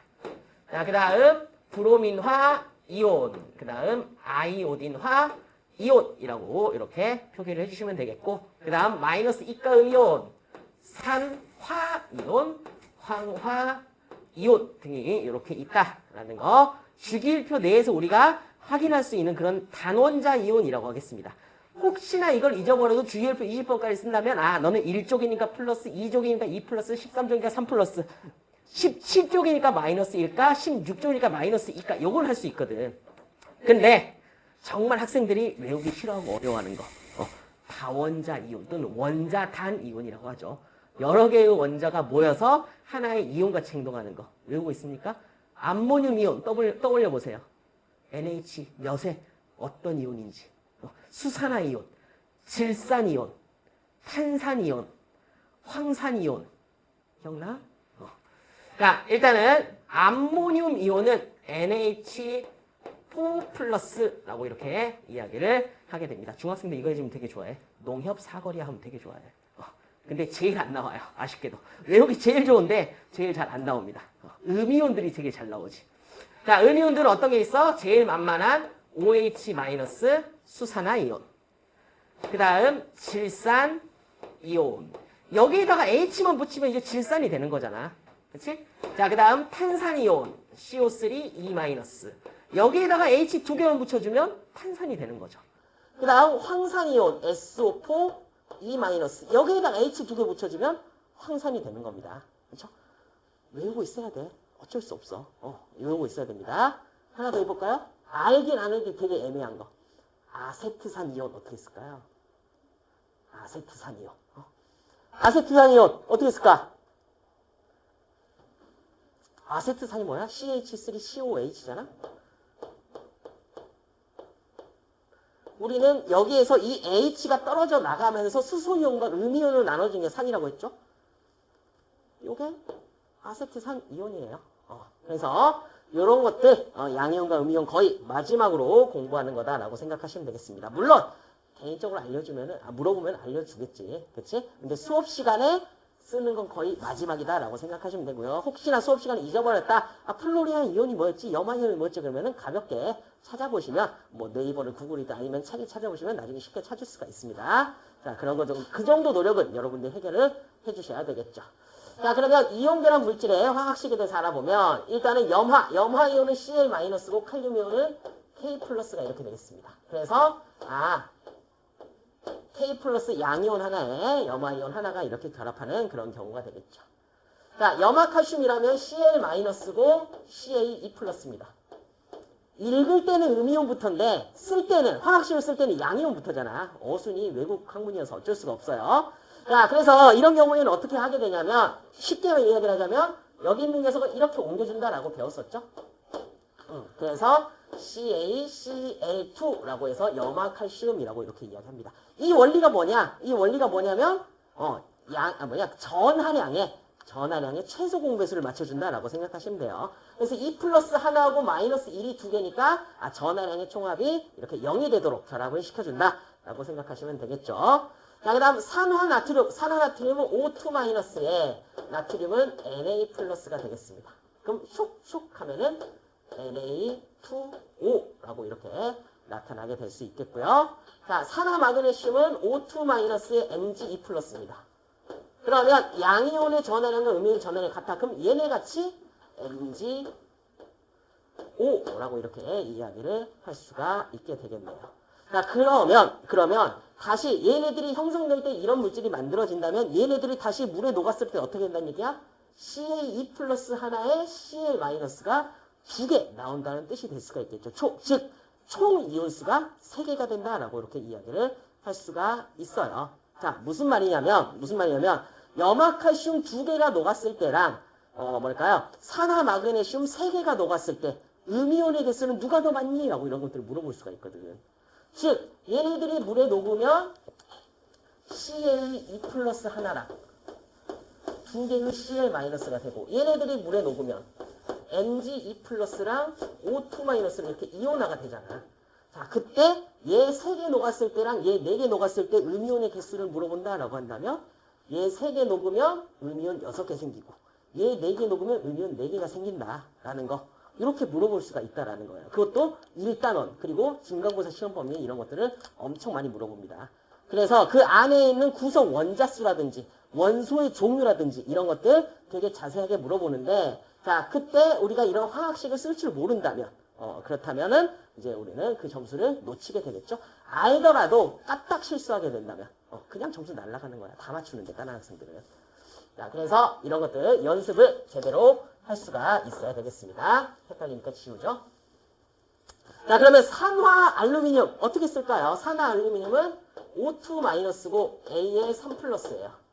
자, 그 다음 브로민화 이온, 그 다음 아이오딘화 이온이라고 이렇게 표기를 해주시면 되겠고 그 다음 마이너스 이가 음이온, 산 화 이온, 황화 이온 등이 이렇게 있다라는 거 주기율표 내에서 우리가 확인할 수 있는 그런 단원자 이온이라고 하겠습니다. 혹시나 이걸 잊어버려도 주기율표 20번까지 쓴다면 아 너는 1쪽이니까 플러스 2쪽이니까 2 플러스 13쪽이니까 3 플러스 17쪽이니까 마이너스 1까 16쪽이니까 마이너스 2까 요걸 할 수 있거든. 근데 정말 학생들이 외우기 싫어하고 어려워하는 거 어, 다원자 이온 또는 원자 단 이온이라고 하죠. 여러 개의 원자가 모여서 하나의 이온같이 행동하는 거 외우고 있습니까? 암모늄 이온 떠올려, 보세요. NH 몇에 어떤 이온인지 어, 수산화 이온, 질산 이온, 탄산 이온, 황산 이온 기억나? 어. 자 일단은 암모늄 이온은 NH 4 플러스라고 이렇게 이야기를 하게 됩니다. 중학생들 이거 해주면 되게 좋아해. 농협 사거리 하면 되게 좋아해. 근데 제일 안 나와요. 아쉽게도. 외우기 제일 좋은데 제일 잘 안 나옵니다. 어, 음이온들이 되게 잘 나오지. 자, 음이온들은 어떤 게 있어? 제일 만만한 OH- 수산화 이온. 그 다음 질산 이온. 여기에다가 H만 붙이면 이제 질산이 되는 거잖아. 그치? 자, 그 다음 탄산 이온. CO3 E-. 여기에다가 H 두 개만 붙여주면 탄산이 되는 거죠. 그 다음 황산 이온. SO4 E 마이너스 여기에다가 H 두 개 붙여주면 황산이 되는 겁니다. 그렇죠? 외우고 있어야 돼. 어쩔 수 없어. 어, 외우고 있어야 됩니다. 하나 더 해볼까요? 알긴 아는데 되게 애매한 거. 아세트산 이온 어떻게 쓸까요? 아세트산 이온. 어? 아세트산 이온 어떻게 쓸까? 아세트산이 뭐야? CH3COH잖아? 우리는 여기에서 이 H가 떨어져 나가면서 수소이온과 음이온을 나눠준 게 산이라고 했죠? 요게 아세트산 이온이에요. 어, 그래서 이런 것들 어, 양이온과 음이온 거의 마지막으로 공부하는 거다라고 생각하시면 되겠습니다. 물론 개인적으로 알려주면은 아, 물어보면 알려주겠지, 그렇지? 근데 수업 시간에 쓰는 건 거의 마지막이다라고 생각하시면 되고요. 혹시나 수업 시간에 잊어버렸다. 아, 플로리안 이온이 뭐였지? 염화이온이 뭐였지? 그러면은 가볍게 찾아보시면 뭐 네이버를 구글이든 아니면 책에 찾아보시면 나중에 쉽게 찾을 수가 있습니다. 자, 그런 거 좀, 그 정도 노력은 여러분들 해결을 해 주셔야 되겠죠. 자, 그러면 이온 결합 물질의 화학식에 대해서 알아보면 일단은 염화, 염화이온은 Cl-고 칼륨 이온은 K 플러스가 이렇게 되겠습니다. 그래서 아, K 플러스 양이온 하나에 염화이온 하나가 이렇게 결합하는 그런 경우가 되겠죠. 자, 염화칼슘이라면 Cl-고 CA2 플러스입니다. 읽을 때는 음이온부터인데 쓸 때는 화학식을 쓸 때는 양이온부터잖아. 어순이 외국 학문이어서 어쩔 수가 없어요. 자, 그래서 이런 경우에는 어떻게 하게 되냐면 쉽게 이야기를 하자면 여기 있는 녀석을 이렇게 옮겨준다라고 배웠었죠. 응, 그래서 CaCl2라고 해서 염화칼슘이라고 이렇게 이야기합니다. 이 원리가 뭐냐? 이 원리가 뭐냐면 어, 양, 아, 뭐냐? 전하량의 전하량의 최소 공배수를 맞춰준다라고 생각하시면 돼요. 그래서 2 플러스 하나하고 마이너스 1이 두 개니까 아, 전하량의 총합이 이렇게 0이 되도록 결합을 시켜준다라고 생각하시면 되겠죠. 자, 그 다음 산화나트륨, 산화나트륨은 O2 마이너스에 나트륨은 Na 플러스가 되겠습니다. 그럼 슉슉 하면은 Na2O 라고 이렇게 나타나게 될 수 있겠고요. 자, 산화 마그네슘은 O2 마이너스에 Mg2 플러스입니다. 그러면 양이온의 전하량과 음이온의 전하량이 같아. 그럼 얘네 같이 Mg5라고 이렇게 이야기를 할 수가 있게 되겠네요. 자, 그러면, 그러면 다시 얘네들이 형성될 때 이런 물질이 만들어진다면 얘네들이 다시 물에 녹았을 때 어떻게 된다는 얘기야? CA2 플러스 하나에 CA 마이너스가 두 개 나온다는 뜻이 될 수가 있겠죠. 총, 즉, 총 이온수가 세 개가 된다라고 이렇게 이야기를 할 수가 있어요. 자, 무슨 말이냐면, 무슨 말이냐면, 염화칼슘 두 개가 녹았을 때랑, 어, 뭘까요? 산화 마그네슘 세 개가 녹았을 때, 음이온의 개수는 누가 더 많니? 라고 이런 것들을 물어볼 수가 있거든. 즉, 얘네들이 물에 녹으면 CL2 플러스 하나랑 두 개의 CL 마이너스가 되고, 얘네들이 물에 녹으면 Mg2 플러스랑 O2 마이너스는 이렇게 이온화가 되잖아. 자, 그때 얘세개 녹았을 때랑 얘네개 녹았을 때 음이온의 개수를 물어본다라고 한다면 얘세개 녹으면 음이온 여섯 개 생기고 얘네개 녹으면 음이온 네 개가 생긴다라는 거. 이렇게 물어볼 수가 있다라는 거예요. 그것도 일단원 그리고 중간고사 시험 범위 이런 것들을 엄청 많이 물어봅니다. 그래서 그 안에 있는 구성 원자수라든지 원소의 종류라든지 이런 것들 되게 자세하게 물어보는데 자 그때 우리가 이런 화학식을 쓸 줄 모른다면 어, 그렇다면은 이제 우리는 그 점수를 놓치게 되겠죠. 알더라도 까딱 실수하게 된다면 어, 그냥 점수 날라가는 거야. 다 맞추는데 다른 학생들은. 자 그래서 이런 것들 연습을 제대로 할 수가 있어야 되겠습니다. 헷갈리니까 지우죠. 자 그러면 산화 알루미늄 어떻게 쓸까요? 산화 알루미늄은 O2-고 Al3 플러스예요.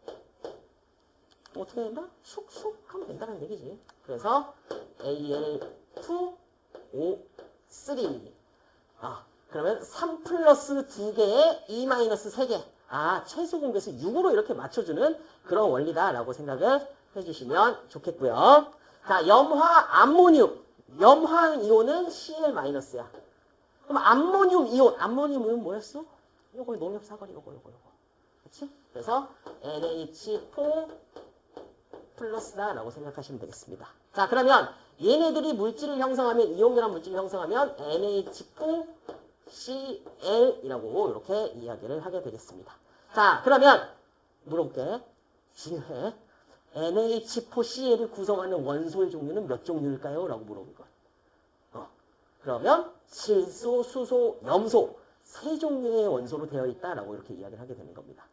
어떻게 된다? 슉슉 하면 된다는 얘기지. 그래서 Al2 O3 아 그러면 3 플러스 2개에 2 마이너스 3개 아 최소 공개수 6으로 이렇게 맞춰주는 그런 원리다라고 생각을 해주시면 좋겠고요. 자 염화 암모늄 염화 이온은 Cl 마이너스야. 그럼 암모늄 이온 암모늄은 뭐였어? 요거 농협 사거리 요거 요거 요거 그렇지? 그래서 NH4 플러스다 라고 생각하시면 되겠습니다. 자 그러면 얘네들이 물질을 형성하면 이온결합 물질을 형성하면 NH4Cl이라고 이렇게 이야기를 하게 되겠습니다. 자 그러면 물어볼게. 중요해. NH4Cl을 구성하는 원소의 종류는 몇 종류일까요? 라고 물어볼 거야. 어, 그러면 질소, 수소, 염소 세 종류의 원소로 되어 있다라고 이렇게 이야기를 하게 되는 겁니다.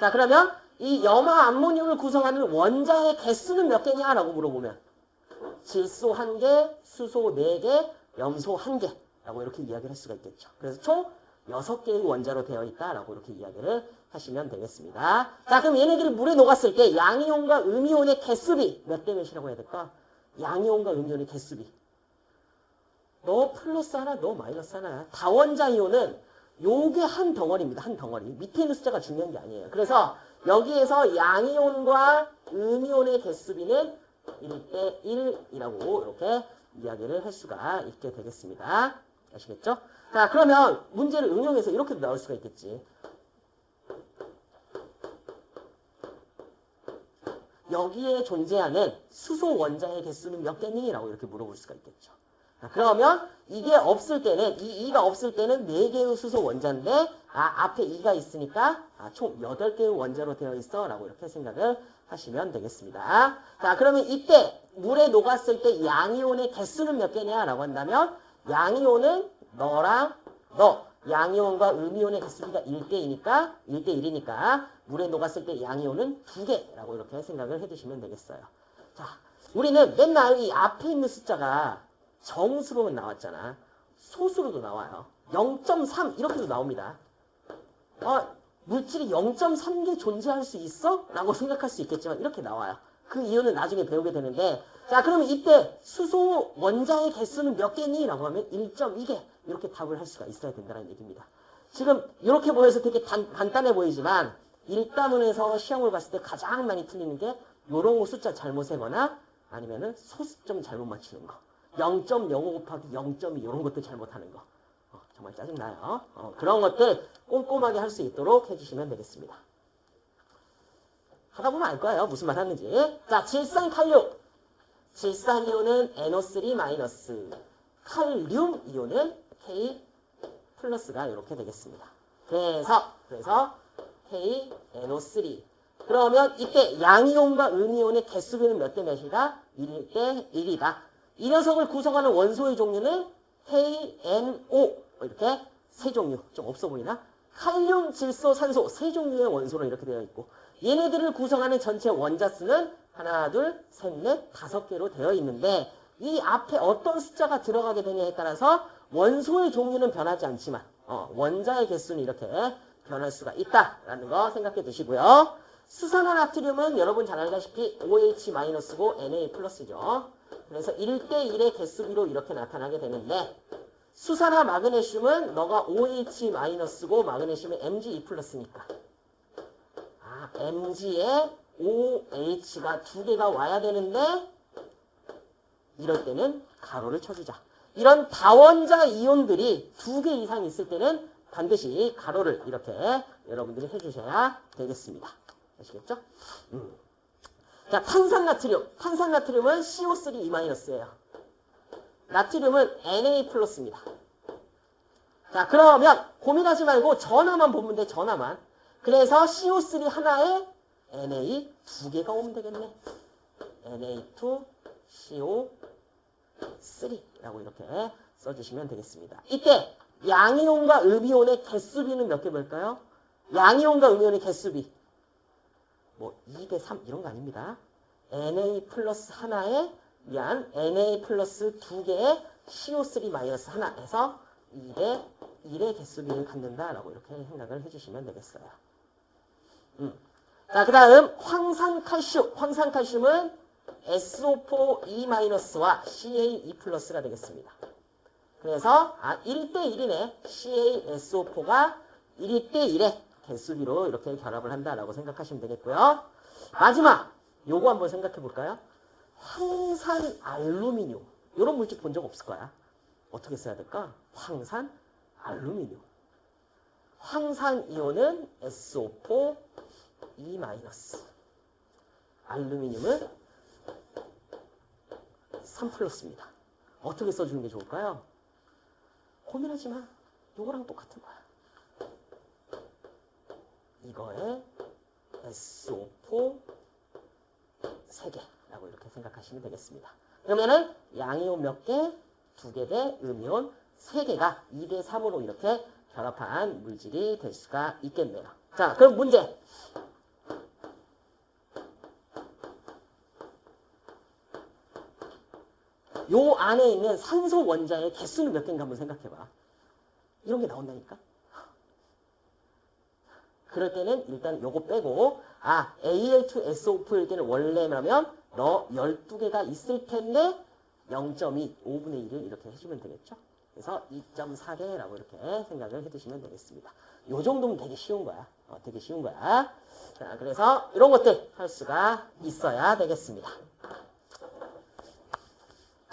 자 그러면 이 염화 암모늄을 구성하는 원자의 개수는 몇 개냐라고 물어보면 질소 한 개, 수소 네 개, 염소 한 개라고 이렇게 이야기를 할 수가 있겠죠. 그래서 총 여섯 개의 원자로 되어 있다라고 이렇게 이야기를 하시면 되겠습니다. 자 그럼 얘네들이 물에 녹았을 때 양이온과 음이온의 개수비 몇 대 몇이라고 해야 될까? 양이온과 음이온의 개수비 너 플러스 하나, 너 마이너스 하나야. 다원자 이온은 요게 한 덩어리입니다. 한 덩어리. 밑에 있는 숫자가 중요한 게 아니에요. 그래서 여기에서 양이온과 음이온의 개수비는 1대 1이라고 이렇게 이야기를 할 수가 있게 되겠습니다. 아시겠죠? 자, 그러면 문제를 응용해서 이렇게도 나올 수가 있겠지. 여기에 존재하는 수소 원자의 개수는 몇 개니? 라고 이렇게 물어볼 수가 있겠죠. 그러면 이게 없을 때는 이 2가 없을 때는 4개의 수소 원자인데 아 앞에 2가 있으니까 아, 총 8개의 원자로 되어 있어 라고 이렇게 생각을 하시면 되겠습니다. 자 그러면 이때 물에 녹았을 때 양이온의 개수는 몇 개냐 라고 한다면 양이온은 너랑 너 양이온과 음이온의 개수가 1대2니까 1대1이니까 물에 녹았을 때 양이온은 2개라고 이렇게 생각을 해주시면 되겠어요. 자 우리는 맨날 이 앞에 있는 숫자가 정수로만 나왔잖아. 소수로도 나와요. 0.3 이렇게도 나옵니다. 어, 물질이 0.3개 존재할 수 있어? 라고 생각할 수 있겠지만 이렇게 나와요. 그 이유는 나중에 배우게 되는데 자 그러면 이때 수소 원자의 개수는 몇 개니? 라고 하면 1.2개 이렇게 답을 할 수가 있어야 된다는 얘기입니다. 지금 이렇게 보여서 되게 단, 간단해 보이지만 1단원에서 시험을 봤을 때 가장 많이 틀리는 게 요런 거 숫자 잘못 세거나 아니면은 소수점 잘못 맞추는 거 0.05 곱하기 0.2 이런 것도 잘못하는 거 어, 정말 짜증나요. 어, 그런 것들 꼼꼼하게 할 수 있도록 해주시면 되겠습니다. 하다 보면 알 거예요. 무슨 말 하는지. 자, 질산칼륨. 질산이온은 NO3 마이너스. 칼륨 이온은 K 플러스가 이렇게 되겠습니다. 그래서, 그래서 KNO3. 그러면 이때 양이온과 음이온의 개수비는 몇 대 몇이다? 1일 대 1이다. 이 녀석을 구성하는 원소의 종류는 KNO. 이렇게 세 종류. 좀 없어 보이나? 칼륨, 질소, 산소 세 종류의 원소로 이렇게 되어 있고 얘네들을 구성하는 전체 원자 수는 하나, 둘, 셋, 넷, 다섯 개로 되어 있는데 이 앞에 어떤 숫자가 들어가게 되냐에 따라서 원소의 종류는 변하지 않지만 어, 원자의 개수는 이렇게 변할 수가 있다라는 거 생각해 두시고요. 수산화 나트륨은 여러분 잘 알다시피 OH-고 Na 플러스죠. 그래서 1대1의 개수비로 이렇게 나타나게 되는데 수산화 마그네슘은 너가 OH-고 마그네슘은 Mg2 플러스니까 아, Mg에 OH가 두 개가 와야 되는데 이럴 때는 가로를 쳐주자. 이런 다원자 이온들이 두 개 이상 있을 때는 반드시 가로를 이렇게 여러분들이 해주셔야 되겠습니다. 아시겠죠? 음. 자, 탄산나트륨. 탄산나트륨은 CO3-예요. 나트륨은 Na 플러스입니다. 자, 그러면 고민하지 말고 전화만 보면 돼, 전화만. 그래서 CO3 하나에 Na 두 개가 오면 되겠네. Na2, CO3라고 이렇게 써주시면 되겠습니다. 이때 양이온과 음이온의 개수비는 몇 개 볼까요? 양이온과 음이온의 개수비. 뭐 2대 3 이런 거 아닙니다. Na 플러스 하나에 미안 Na 플러스 두 개의 CO3 마이너스 하나 해서 2대 1의 개수비를 갖는다라고 이렇게 생각을 해주시면 되겠어요. 음. 자, 그 다음 황산칼슘. 황산칼슘은 SO4E-와 CaE+가 되겠습니다. 그래서 아 1대 1이네. CaSO4가 1대1의 개수비로 이렇게 결합을 한다라고 생각하시면 되겠고요. 마지막 요거 한번 생각해 볼까요? 황산 알루미늄. 이런 물질 본 적 없을 거야. 어떻게 써야 될까? 황산 알루미늄. 황산 이온은 SO4 E-. 알루미늄은 3 플러스입니다. 어떻게 써주는 게 좋을까요? 고민하지 마. 요거랑 똑같은 거야. 이거에 SO4 3개라고 이렇게 생각하시면 되겠습니다. 그러면은 양이온 몇 개? 두 개 대 음이온 3개가 2대 3으로 이렇게 결합한 물질이 될 수가 있겠네요. 자, 그럼 문제. 요 안에 있는 산소 원자의 개수는 몇 개인가 한번 생각해봐. 이런 게 나온다니까. 그럴 때는 일단 요거 빼고 아 Al2SO4일 때는 원래라면 너 12개가 있을 텐데 0.2, 5분의 1을 이렇게 해주면 되겠죠. 그래서 2.4개라고 이렇게 생각을 해두시면 되겠습니다. 요 정도면 되게 쉬운 거야. 어, 되게 쉬운 거야. 자, 그래서 이런 것들 할 수가 있어야 되겠습니다.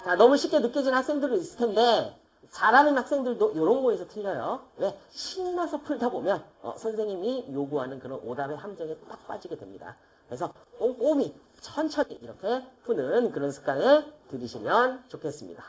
자, 너무 쉽게 느껴지는 학생들도 있을 텐데 잘하는 학생들도 이런 거에서 틀려요. 왜? 신나서 풀다 보면 어, 선생님이 요구하는 그런 오답의 함정에 딱 빠지게 됩니다. 그래서 꼼꼼히 천천히 이렇게 푸는 그런 습관을 들이시면 좋겠습니다.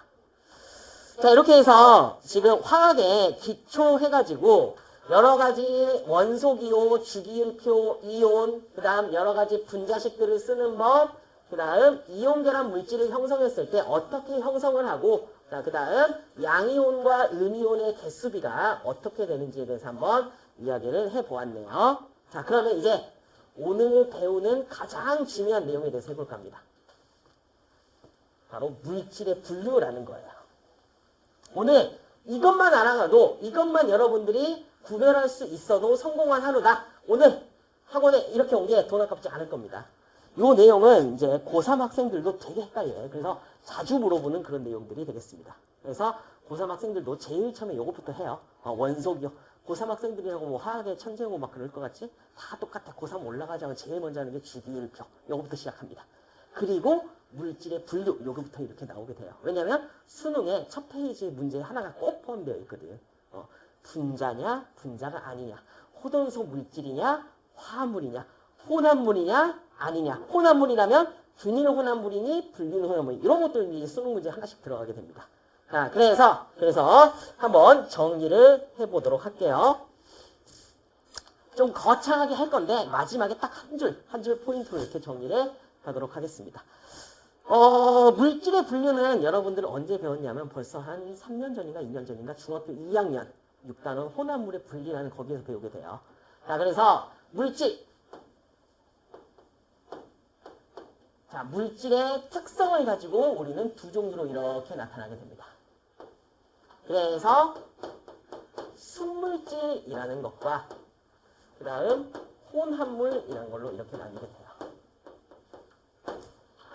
자 이렇게 해서 지금 화학에 기초 해가지고 여러 가지 원소기호, 주기율표, 이온, 그 다음 여러 가지 분자식들을 쓰는 법, 그 다음 이온 결합 물질을 형성했을 때 어떻게 형성을 하고 그 다음 양이온과 음이온의 개수비가 어떻게 되는지에 대해서 한번 이야기를 해보았네요. 자 그러면 이제 오늘 배우는 가장 중요한 내용에 대해서 해볼까 합니다. 바로 물질의 분류라는 거예요. 오늘 이것만 알아가도 이것만 여러분들이 구별할 수 있어도 성공한 하루다. 오늘 학원에 이렇게 온 게 돈 아깝지 않을 겁니다. 요 내용은 이제 고3 학생들도 되게 헷갈려요. 그래서 자주 물어보는 그런 내용들이 되겠습니다. 그래서 고3 학생들도 제일 처음에 요것부터 해요. 어, 원속이요. 고3 학생들이라고 뭐 화학에 천재고 막 그럴 것 같지? 다 똑같아. 고3 올라가자면 제일 먼저 하는 게 주기율표. 요거부터 시작합니다. 그리고 물질의 분류. 요거부터 이렇게 나오게 돼요. 왜냐면 수능에 첫 페이지 문제에 하나가 꼭 포함되어 있거든. 어, 분자냐, 분자가 아니냐. 호돈소 물질이냐, 화합물이냐. 혼합물이냐, 아니냐. 혼합물이라면 균일 혼합물이니 불균일 혼합물 이런 것들이 수능 문제 하나씩 들어가게 됩니다. 자, 그래서 그래서 한번 정리를 해보도록 할게요. 좀 거창하게 할 건데 마지막에 딱 한 줄, 한 줄 포인트로 이렇게 정리를 하도록 하겠습니다. 어, 물질의 분류는 여러분들 언제 배웠냐면 벌써 한 3년 전인가 2년 전인가 중학교 2학년 6단원 혼합물의 분리라는 거기에서 배우게 돼요. 자, 그래서 물질 자, 물질의 특성을 가지고 우리는 두 종류로 이렇게 나타나게 됩니다. 그래서 순물질이라는 것과 그 다음 혼합물이라는 걸로 이렇게 나뉘게 돼요.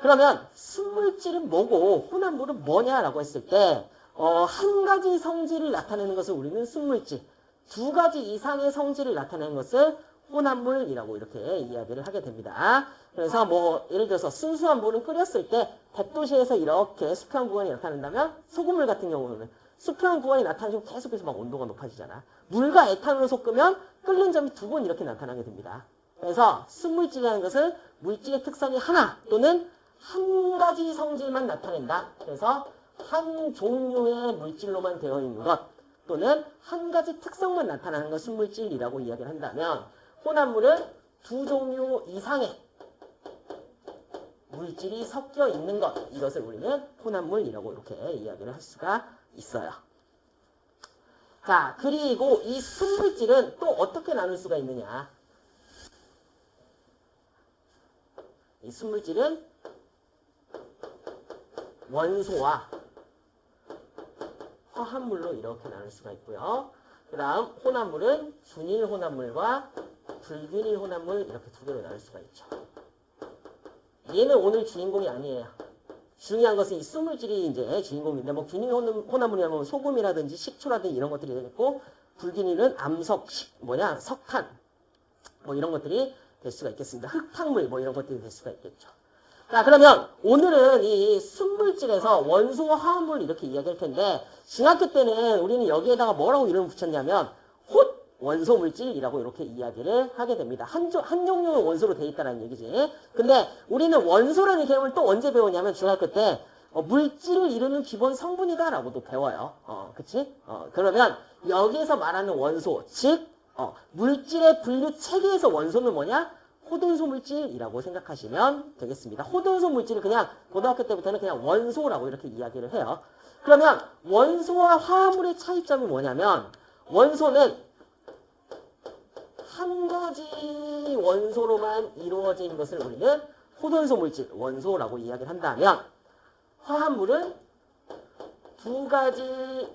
그러면 순물질은 뭐고 혼합물은 뭐냐라고 했을 때 어, 한 가지 성질을 나타내는 것을 우리는 순물질, 두 가지 이상의 성질을 나타내는 것을 혼합물이라고 이렇게 이야기를 하게 됩니다. 그래서 뭐 예를 들어서 순수한 물은 끓였을 때 100도씨에서 이렇게 수평 구간이 나타난다면 소금물 같은 경우는 수평 구간이 나타나면 계속해서 막 온도가 높아지잖아. 물과 에탄올을 섞으면 끓는 점이 두 번 이렇게 나타나게 됩니다. 그래서 순물질이라는 것은 물질의 특성이 하나 또는 한 가지 성질만 나타낸다. 그래서 한 종류의 물질로만 되어 있는 것 또는 한 가지 특성만 나타나는 것 순물질이라고 이야기를 한다면 혼합물은 두 종류 이상의 물질이 섞여 있는 것 이것을 우리는 혼합물이라고 이렇게 이야기를 할 수가 있어요. 자 그리고 이 순물질은 또 어떻게 나눌 수가 있느냐 이 순물질은 원소와 화합물로 이렇게 나눌 수가 있고요. 그 다음 혼합물은 준일 혼합물과 불균일 혼합물 이렇게 두 개로 나눌 수가 있죠. 얘는 오늘 주인공이 아니에요. 중요한 것은 이 수물질이 이제 주인공인데 뭐 균일 혼합물이라면 소금이라든지 식초라든지 이런 것들이 되겠고 불균일은 암석, 뭐냐 석탄 뭐 이런 것들이 될 수가 있겠습니다. 흙탕물 뭐 이런 것들이 될 수가 있겠죠. 자 그러면 오늘은 이 순물질에서 원소와 화합물 이렇게 이야기할 텐데 중학교 때는 우리는 여기에다가 뭐라고 이름을 붙였냐면 홑 원소 물질이라고 이렇게 이야기를 하게 됩니다. 한, 조, 한 종류의 원소로 돼 있다는 얘기지. 근데 우리는 원소라는 개념을 또 언제 배우냐면 중학교 때 어, 물질을 이루는 기본 성분이다라고도 배워요. 어, 그치? 어, 그러면 여기에서 말하는 원소, 즉 어, 물질의 분류 체계에서 원소는 뭐냐? 호돈소 물질이라고 생각하시면 되겠습니다. 호돈소 물질을 그냥 고등학교 때부터는 그냥 원소라고 이렇게 이야기를 해요. 그러면 원소와 화합물의 차이점이 뭐냐면 원소는 한 가지 원소로만 이루어진 것을 우리는 호돈소 물질, 원소라고 이야기를 한다면 화합물은 두 가지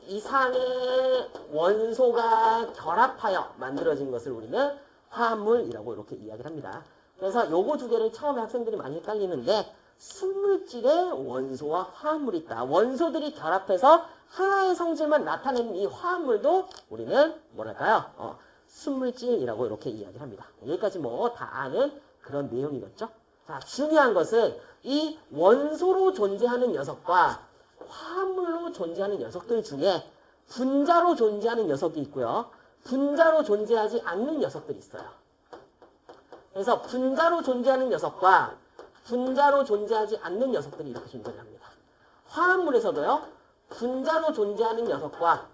이상의 원소가 결합하여 만들어진 것을 우리는 화합물이라고 이렇게 이야기를 합니다. 그래서 요거 두 개를 처음에 학생들이 많이 헷갈리는데 순물질에 원소와 화합물이 있다. 원소들이 결합해서 하나의 성질만 나타내는 이 화합물도 우리는 뭐랄까요? 어, 순물질이라고 이렇게 이야기를 합니다. 여기까지 뭐 다 아는 그런 내용이겠죠? 자, 중요한 것은 이 원소로 존재하는 녀석과 화합물로 존재하는 녀석들 중에 분자로 존재하는 녀석이 있고요. 분자로 존재하지 않는 녀석들이 있어요. 그래서 분자로 존재하는 녀석과 분자로 존재하지 않는 녀석들이 이렇게 존재합니다. 화합물에서도요. 분자로 존재하는 녀석과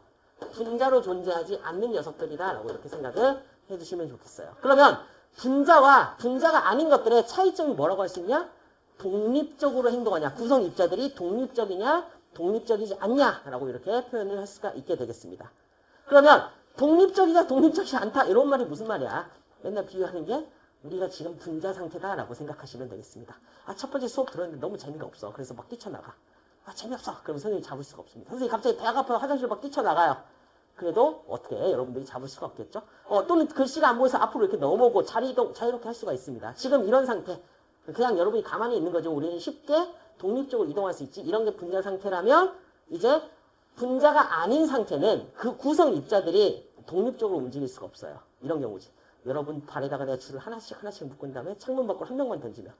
분자로 존재하지 않는 녀석들이다라고 이렇게 생각을 해주시면 좋겠어요. 그러면 분자와 분자가 아닌 것들의 차이점이 뭐라고 할 수 있냐? 독립적으로 행동하냐? 구성 입자들이 독립적이냐? 독립적이지 않냐라고 이렇게 표현을 할 수가 있게 되겠습니다. 그러면 독립적이냐 독립적이지 않다 이런 말이 무슨 말이야? 맨날 비유하는 게 우리가 지금 분자 상태다라고 생각하시면 되겠습니다. 아, 첫 번째 수업 들었는데 너무 재미가 없어. 그래서 막 뛰쳐나가. 아, 재미없어. 그럼 선생님이 잡을 수가 없습니다. 선생님이 갑자기 배가 아파서 화장실 막 뛰쳐나가요. 그래도 어떻게 해? 여러분들이 잡을 수가 없겠죠? 어, 또는 글씨가 안 보여서 앞으로 이렇게 넘어오고 자리 이동, 자유롭게 할 수가 있습니다. 지금 이런 상태. 그냥 여러분이 가만히 있는 거죠. 우리는 쉽게 독립적으로 이동할 수 있지. 이런 게 분자 상태라면 이제 분자가 아닌 상태는 그 구성 입자들이 독립적으로 움직일 수가 없어요. 이런 경우지. 여러분 발에다가 내가 줄을 하나씩 하나씩 묶은 다음에 창문 밖으로 한 명만 던지면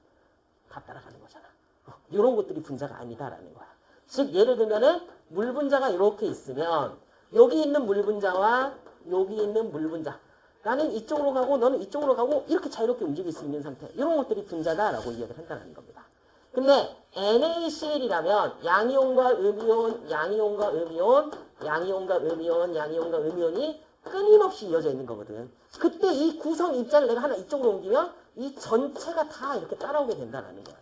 다 따라가는 거잖아. 어, 이런 것들이 분자가 아니다라는 거야. 즉 예를 들면은 물 분자가 이렇게 있으면 여기 있는 물 분자와 여기 있는 물 분자 나는 이쪽으로 가고 너는 이쪽으로 가고 이렇게 자유롭게 움직일 수 있는 상태 이런 것들이 분자다라고 이야기를 한다는 겁니다. 근데 NaCl이라면 양이온과 음이온, 양이온과 음이온, 양이온과 음이온, 양이온과 음이온이 끊임없이 이어져 있는 거거든. 그때 이 구성 입자를 내가 하나 이쪽으로 옮기면 이 전체가 다 이렇게 따라오게 된다는 거예요.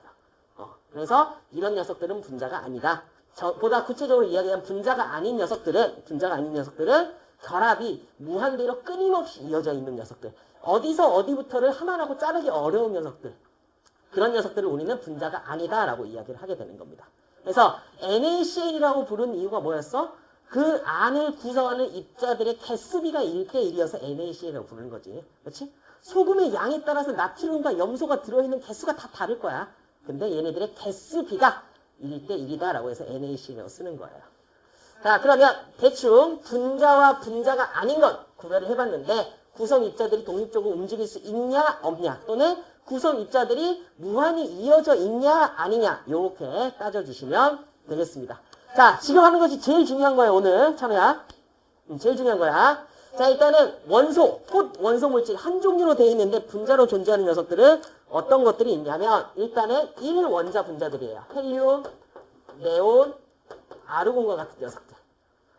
어, 그래서 이런 녀석들은 분자가 아니다. 저, 보다 구체적으로 이야기하면 분자가 아닌 녀석들은 분자가 아닌 녀석들은 결합이 무한대로 끊임없이 이어져 있는 녀석들. 어디서 어디부터를 하나라고 자르기 어려운 녀석들. 그런 녀석들을 우리는 분자가 아니다라고 이야기를 하게 되는 겁니다. 그래서 NaCl이라고 부른 이유가 뭐였어? 그 안을 구성하는 입자들의 개수비가 1대1이어서 NaCl이라고 부르는 거지. 그렇지? 소금의 양에 따라서 나트륨과 염소가 들어있는 개수가 다 다를 거야. 근데 얘네들의 개수비가 1대1이다라고 해서 NaCl이라고 쓰는 거예요. 자, 그러면 대충 분자와 분자가 아닌 것 구별을 해봤는데 구성 입자들이 독립적으로 움직일 수 있냐 없냐 또는 구성 입자들이 무한히 이어져 있냐 아니냐 이렇게 따져주시면 되겠습니다. 자, 지금 하는 것이 제일 중요한 거예요, 오늘. 참여야. 음, 제일 중요한 거야. 자, 일단은 원소, 폿 원소 물질 한 종류로 되어 있는데 분자로 존재하는 녀석들은 어떤 것들이 있냐면 일단은 1 원자 분자들이에요. 헬륨, 네온, 아르곤과 같은 녀석들.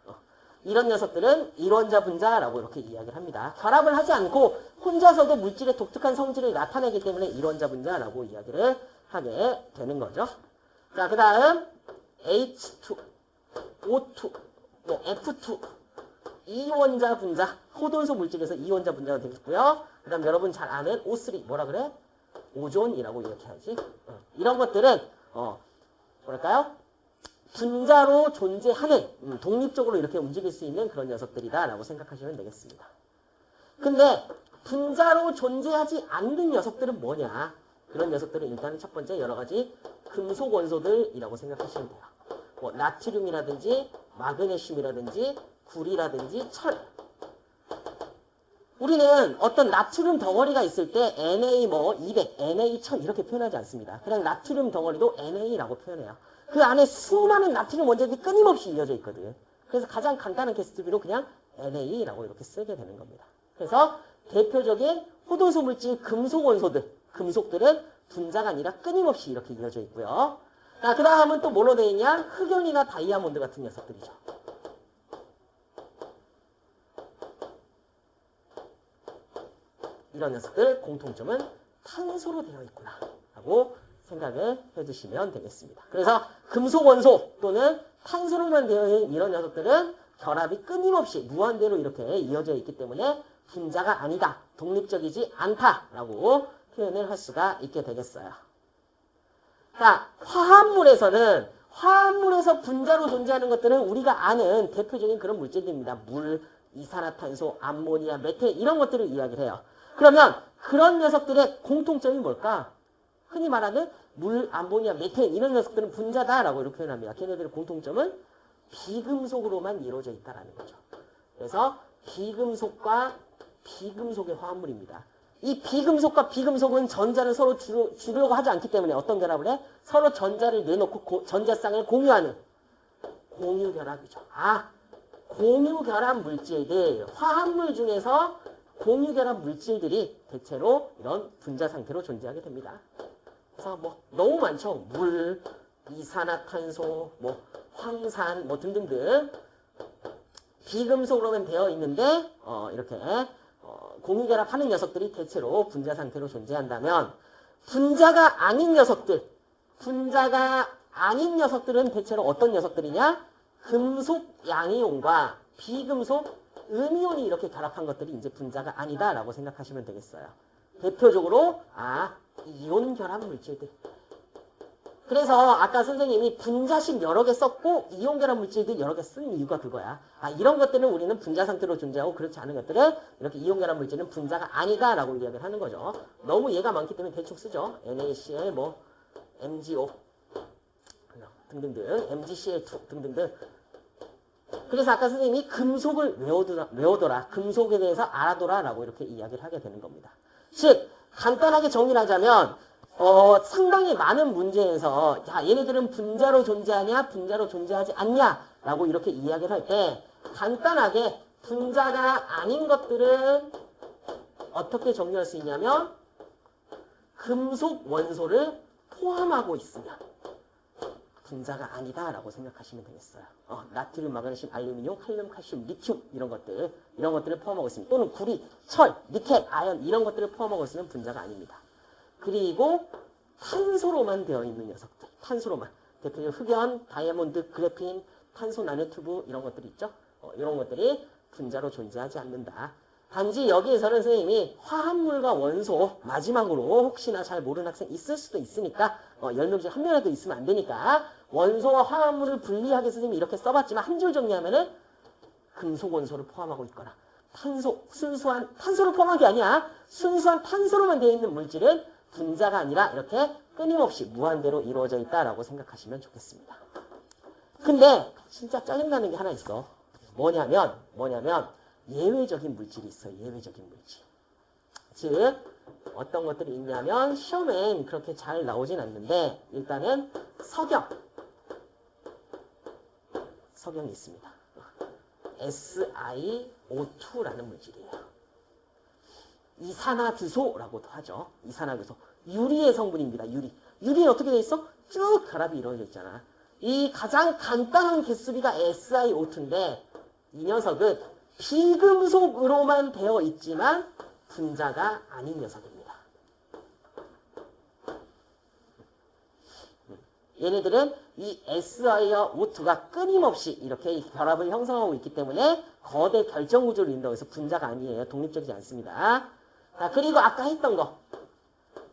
어, 이런 녀석들은 1원자 분자라고 이렇게 이야기를 합니다. 결합을 하지 않고 혼자서도 물질의 독특한 성질을 나타내기 때문에 1원자 분자라고 이야기를 하게 되는 거죠. 자, 그 다음 H2, O2, 뭐 F2, 이원자 분자, 호돈소 물질에서 이원자 분자가 되겠고요. 그 다음 여러분 잘 아는 O3, 뭐라 그래? 오존이라고 이렇게 하지. 어, 이런 것들은 어, 뭐랄까요? 분자로 존재하는 음, 독립적으로 이렇게 움직일 수 있는 그런 녀석들이다라고 생각하시면 되겠습니다. 근데 분자로 존재하지 않는 녀석들은 뭐냐? 그런 녀석들은 일단 첫 번째 여러 가지 금속 원소들이라고 생각하시면 돼요. 뭐 나트륨이라든지 마그네슘이라든지 구리라든지 철. 우리는 어떤 나트륨 덩어리가 있을 때 Na 뭐 200, Na 1000 이렇게 표현하지 않습니다. 그냥 나트륨 덩어리도 Na라고 표현해요. 그 안에 수많은 나트륨 원자들이 끊임없이 이어져 있거든. 그래서 가장 간단한 개수비로 그냥 NA라고 이렇게 쓰게 되는 겁니다. 그래서 대표적인 호도소 물질 금속 원소들, 금속들은 분자가 아니라 끊임없이 이렇게 이어져 있고요. 자, 그 다음은 또 뭐로 되어 있냐? 흑연이나 다이아몬드 같은 녀석들이죠. 이런 녀석들 공통점은 탄소로 되어 있구나 라고 생각을 해주시면 되겠습니다. 그래서 금속 원소 또는 탄소로만 되어 있는 이런 녀석들은 결합이 끊임없이 무한대로 이렇게 이어져 있기 때문에 분자가 아니다, 독립적이지 않다라고 표현을 할 수가 있게 되겠어요. 자, 화합물에서는 화합물에서 분자로 존재하는 것들은 우리가 아는 대표적인 그런 물질들입니다. 물, 이산화탄소, 암모니아, 메테 이런 것들을 이야기를 해요. 그러면 그런 녀석들의 공통점이 뭘까? 흔히 말하는 물, 암모니아, 메테인 이런 녀석들은 분자다라고 이렇게 표현합니다. 걔네들의 공통점은 비금속으로만 이루어져 있다라는 거죠. 그래서 비금속과 비금속의 화합물입니다. 이 비금속과 비금속은 전자를 서로 주려, 주려고 하지 않기 때문에 어떤 결합을 해? 서로 전자를 내놓고 고, 전자쌍을 공유하는 공유 결합이죠. 아, 공유 결합 물질들, 화합물 중에서 공유 결합 물질들이 대체로 이런 분자 상태로 존재하게 됩니다. 그래서 뭐 너무 많죠. 물, 이산화탄소, 뭐 황산, 뭐 등등등 비금속으로만 되어 있는데 어, 이렇게 어, 공유결합하는 녀석들이 대체로 분자 상태로 존재한다면 분자가 아닌 녀석들, 분자가 아닌 녀석들은 대체로 어떤 녀석들이냐? 금속 양이온과 비금속 음이온이 이렇게 결합한 것들이 이제 분자가 아니다라고 생각하시면 되겠어요. 대표적으로 아 이온 결합 물질들 그래서 아까 선생님이 분자식 여러 개 썼고 이온 결합 물질들 여러 개 쓴 이유가 그거야. 아, 이런 것들은 우리는 분자 상태로 존재하고 그렇지 않은 것들은 이렇게 이온 결합 물질은 분자가 아니다라고 이야기를 하는 거죠. 너무 얘가 많기 때문에 대충 쓰죠. NaCl 뭐 MgO 등등등 MgCl2 등등등 그래서 아까 선생님이 금속을 외워두라, 외워둬라. 금속에 대해서 알아둬라 라고 이렇게 이야기를 하게 되는 겁니다. 즉 간단하게 정리를 하자면 어, 상당히 많은 문제에서 야 얘네들은 분자로 존재하냐 분자로 존재하지 않냐 라고 이렇게 이야기를 할 때 간단하게 분자가 아닌 것들은 어떻게 정리할 수 있냐면 금속 원소를 포함하고 있으면 분자가 아니다라고 생각하시면 되겠어요. 어, 나트륨, 마그네슘, 알루미늄, 칼륨, 칼슘, 리튬 이런 것들 이런 것들을 포함하고 있습니다. 또는 구리, 철, 니켈, 아연 이런 것들을 포함하고 있으면 분자가 아닙니다. 그리고 탄소로만 되어 있는 녀석들, 탄소로만 대표적으로 흑연, 다이아몬드, 그래핀, 탄소 나노튜브 이런 것들이 있죠. 어, 이런 것들이 분자로 존재하지 않는다. 단지 여기에서는 선생님이 화합물과 원소 마지막으로 혹시나 잘 모르는 학생 있을 수도 있으니까 어, 10명 중에 한 명이라도 있으면 안 되니까 원소와 화합물을 분리하게 선생님이 이렇게 써봤지만 한 줄 정리하면은 금속 원소를 포함하고 있거나 탄소, 순수한 탄소를 포함한 게 아니야. 순수한 탄소로만 되어 있는 물질은 분자가 아니라 이렇게 끊임없이 무한대로 이루어져 있다라고 생각하시면 좋겠습니다. 근데 진짜 짜증나는 게 하나 있어. 뭐냐면 뭐냐면 예외적인 물질이 있어요. 예외적인 물질. 즉 어떤 것들이 있냐면 시험엔 그렇게 잘 나오진 않는데 일단은 석영 석영이 있습니다. SiO2라는 물질이에요. 이산화규소라고도 하죠. 이산화규소. 유리의 성분입니다. 유리. 유리는 어떻게 돼 있어? 쭉 결합이 이루어져 있잖아. 이 가장 간단한 개수비가 SiO2인데 이 녀석은 비금속으로만 되어 있지만 분자가 아닌 녀석입니다. 얘네들은 이 SI와 O2가 끊임없이 이렇게 결합을 형성하고 있기 때문에 거대 결정 구조를 이룬다고 해서 분자가 아니에요. 독립적이지 않습니다. 자, 그리고 아까 했던 거.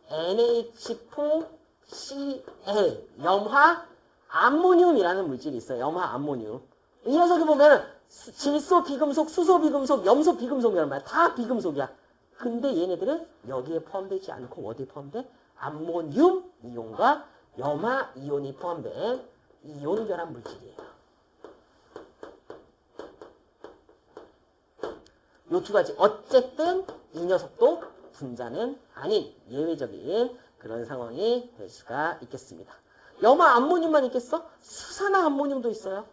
NH4Cl, 염화 암모늄이라는 물질이 있어요. 염화 암모늄. 이 녀석이 보면 질소 비금속, 수소 비금속, 염소 비금속이란 말이야. 다 비금속이야. 근데 얘네들은 여기에 포함되지 않고 어디에 포함돼? 암모늄 이온과 염화 이온이 포함된 이온 결합 물질이에요. 요 두 가지. 어쨌든 이 녀석도 분자는 아닌 예외적인 그런 상황이 될 수가 있겠습니다. 염화 암모늄만 있겠어? 수산화 암모늄도 있어요.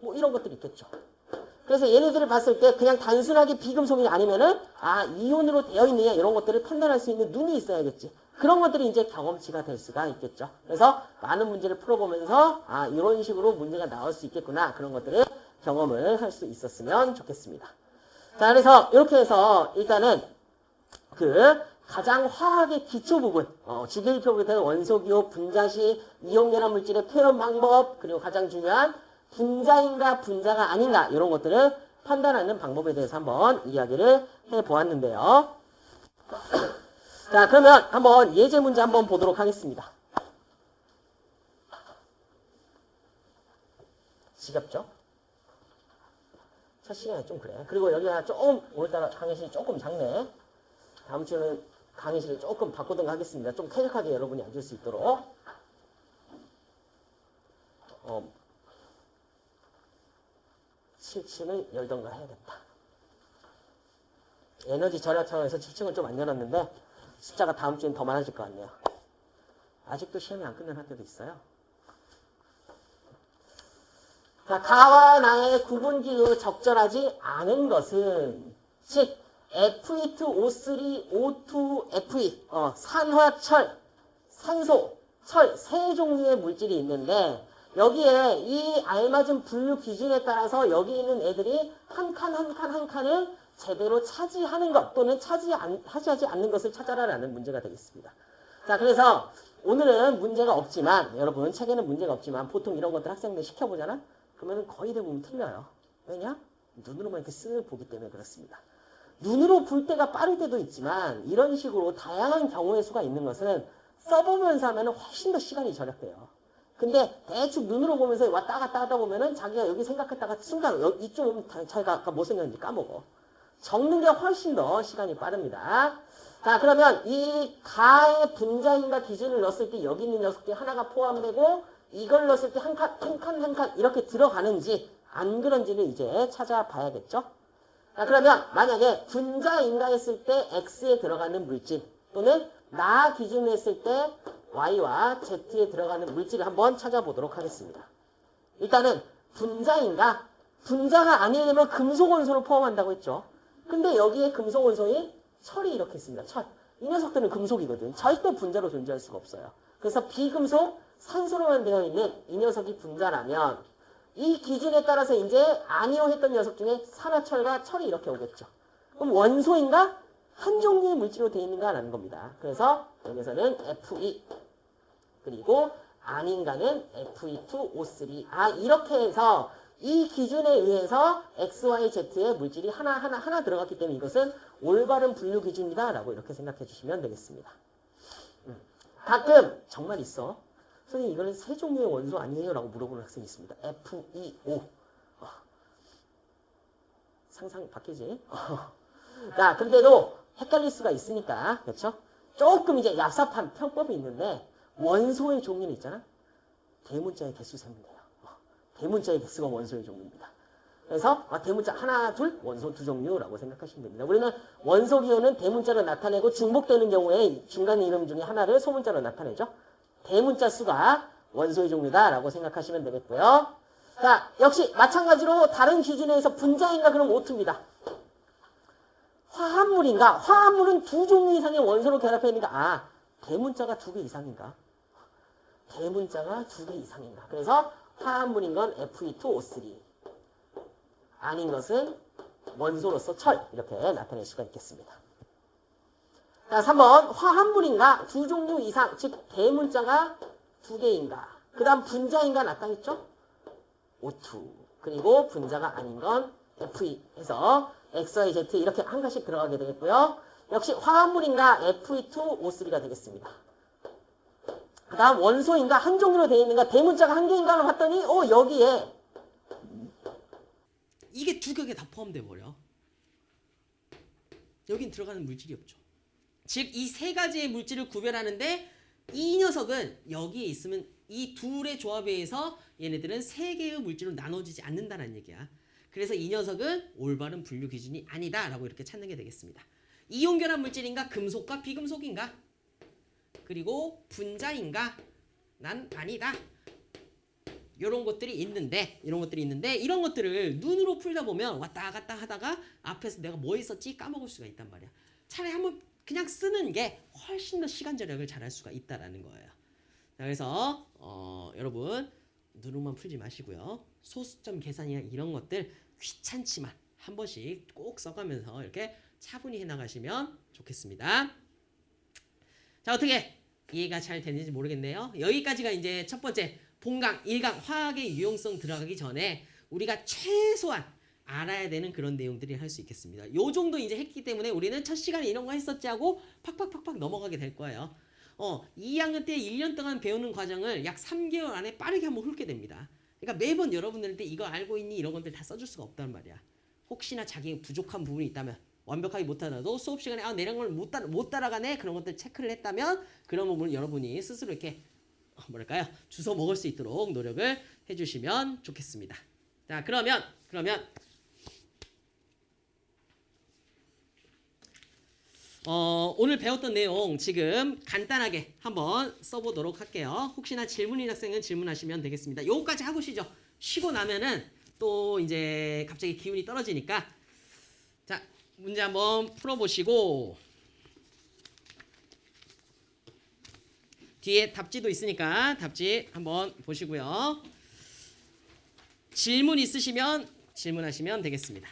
뭐 이런 것들이 있겠죠. 그래서 얘네들을 봤을 때 그냥 단순하게 비금속이 아니면은 아 이온으로 되어 있느냐 이런 것들을 판단할 수 있는 눈이 있어야겠지. 그런 것들이 이제 경험치가 될 수가 있겠죠. 그래서 많은 문제를 풀어보면서 아 이런 식으로 문제가 나올 수 있겠구나 그런 것들을 경험을 할 수 있었으면 좋겠습니다. 자 그래서 이렇게 해서 일단은 그 가장 화학의 기초 부분, 어, 주기율표에 대한 원소기호, 분자시, 이온결합 물질의 표현 방법, 그리고 가장 중요한 분자인가 분자가 아닌가 이런 것들을 판단하는 방법에 대해서 한번 이야기를 해보았는데요. 자 그러면 한번 예제 문제 한번 보도록 하겠습니다. 지겹죠? 첫 시간에 좀 그래. 그리고 여기가 조금 오늘따라 강의실이 조금 작네. 다음 주는 강의실을 조금 바꾸든가 하겠습니다. 좀 쾌적하게 여러분이 앉을 수 있도록. 어, 7층을 열던가 해야겠다. 에너지 절약 차원에서 7층을 좀 안 열었는데 숫자가 다음 주엔 더 많아질 것 같네요. 아직도 시험이 안 끝난 학교도 있어요. 자, 가와 나의 구분기후 적절하지 않은 것은 즉 F2O3, O2, Fe 어, 산화철, 산소, 철 세 종류의 물질이 있는데 여기에 이 알맞은 분류 기준에 따라서 여기 있는 애들이 한 칸 한 칸 한 칸을 제대로 차지하는 것 또는 차지하지 않는 것을 찾아라라는 문제가 되겠습니다. 자 그래서 오늘은 문제가 없지만 여러분 책에는 문제가 없지만 보통 이런 것들 학생들 시켜보잖아? 그러면 거의 대부분 틀려요. 왜냐? 눈으로만 이렇게 쓱 보기 때문에 그렇습니다. 눈으로 볼 때가 빠를 때도 있지만 이런 식으로 다양한 경우의 수가 있는 것은 써보면서 하면 훨씬 더 시간이 절약돼요. 근데 대충 눈으로 보면서 왔다 갔다 하다 보면은 자기가 여기 생각했다가 순간 여- 이쪽 자기가 아까 뭐 생각했는지 까먹어. 적는 게 훨씬 더 시간이 빠릅니다. 자 그러면 이 가의 분자인가 기준을 넣었을 때 여기 있는 녀석들이 하나가 포함되고 이걸 넣었을 때 한 칸 한 칸 한 칸 이렇게 들어가는지 안 그런지를 이제 찾아봐야겠죠. 자 그러면 만약에 분자인가 했을 때 x에 들어가는 물질 또는 나 기준으로 했을 때 y와 z에 들어가는 물질을 한번 찾아보도록 하겠습니다. 일단은 분자인가 분자가 아니려면 금속 원소를 포함한다고 했죠. 근데 여기에 금속 원소인 철이 이렇게 있습니다. 철. 이 녀석들은 금속이거든. 절대 분자로 존재할 수가 없어요. 그래서 비금속 산소로만 되어 있는 이 녀석이 분자라면 이 기준에 따라서 이제 아니오 했던 녀석 중에 산화철과 철이 이렇게 오겠죠. 그럼 원소인가? 한 종류의 물질로 되어 있는가라는 겁니다. 그래서 여기서는 Fe 그리고 아닌가는 Fe2O3 아 이렇게 해서 이 기준에 의해서 X, Y, Z의 물질이 하나 하나 하나 들어갔기 때문에 이것은 올바른 분류 기준이다 라고 이렇게 생각해 주시면 되겠습니다. 음. 가끔 정말 있어. 선생님 이거는 세 종류의 원소 아니에요? 라고 물어보는 학생이 있습니다. FeO 어. 상상 바뀌지? 자, 근데도 헷갈릴 수가 있으니까 그렇죠? 조금 이제 얍삽한 편법이 있는데 원소의 종류는 있잖아. 대문자의 개수 세면 돼요. 어. 대문자의 개수가 원소의 종류입니다. 그래서 아, 대문자 하나, 둘, 원소 두 종류라고 생각하시면 됩니다. 우리는 원소 기호는 대문자로 나타내고 중복되는 경우에 중간 이름 중에 하나를 소문자로 나타내죠. 대문자 수가 원소의 종류다라고 생각하시면 되겠고요. 자, 역시 마찬가지로 다른 기준에서 분자인가 그럼 오투입니다. 화합물인가? 화합물은 두 종류 이상의 원소로 결합해 있는가? 아, 대문자가 두 개 이상인가? 대문자가 두 개 이상인가? 그래서 화합물인 건 Fe2O3 아닌 것은 원소로서 철 이렇게 나타낼 수가 있겠습니다. 자, 3번 화합물인가? 두 종류 이상, 즉 대문자가 두 개인가? 그 다음 분자인가 나타냈죠? O2 그리고 분자가 아닌 건 Fe 해서 X, Y, Z 이렇게 한 가씩 들어가게 되겠고요. 역시 화합물인가 Fe2O3가 되겠습니다. 그 다음 원소인가 한 종류로 되어 있는가 대문자가 한 개인가를 봤더니 어 여기에 이게 두 개가 다 포함돼 버려. 여긴 들어가는 물질이 없죠. 즉 이 세 가지의 물질을 구별하는데 이 녀석은 여기에 있으면 이 둘의 조합에 의해서 얘네들은 세 개의 물질로 나눠지지 않는다는 얘기야. 그래서 이 녀석은 올바른 분류 기준이 아니다 라고 이렇게 찾는 게 되겠습니다. 이온결합 물질인가 금속과 비금속인가 그리고 분자인가 난 아니다. 이런 것들이 있는데 이런 것들이 있는데 이런 것들을 눈으로 풀다 보면 왔다 갔다 하다가 앞에서 내가 뭐 있었지 까먹을 수가 있단 말이야. 차라리 한번 그냥 쓰는 게 훨씬 더 시간 절약을 잘할 수가 있다라는 거예요. 자, 그래서 어, 여러분 눈으로만 풀지 마시고요. 소수점 계산이나 이런 것들 귀찮지만 한 번씩 꼭 써가면서 이렇게 차분히 해나가시면 좋겠습니다. 자 어떻게 이해가 잘 되는지 모르겠네요. 여기까지가 이제 첫 번째 본강, 일강, 화학의 유용성 들어가기 전에 우리가 최소한 알아야 되는 그런 내용들이 할 수 있겠습니다. 요 정도 이제 했기 때문에 우리는 첫 시간에 이런 거 했었지 하고 팍팍팍팍 넘어가게 될 거예요. 어, 2학년 때 1년 동안 배우는 과정을 약 3개월 안에 빠르게 한번 훑게 됩니다. 그러니까 매번 여러분들한테 이거 알고 있니 이런 것들 다 써줄 수가 없단 말이야. 혹시나 자기 부족한 부분이 있다면 완벽하게 못하더라도 수업 시간에 아 내란 걸못 따라 못 따라가네 그런 것들 체크를 했다면 그런 부분을 여러분이 스스로 이렇게 어, 뭐랄까요 주워 먹을 수 있도록 노력을 해주시면 좋겠습니다. 자 그러면 그러면 어, 오늘 배웠던 내용 지금 간단하게 한번 써보도록 할게요. 혹시나 질문인 학생은 질문하시면 되겠습니다. 요거까지 하고 쉬죠. 쉬고 나면은 또 이제 갑자기 기운이 떨어지니까 자 문제 한번 풀어보시고 뒤에 답지도 있으니까 답지 한번 보시고요. 질문 있으시면 질문하시면 되겠습니다.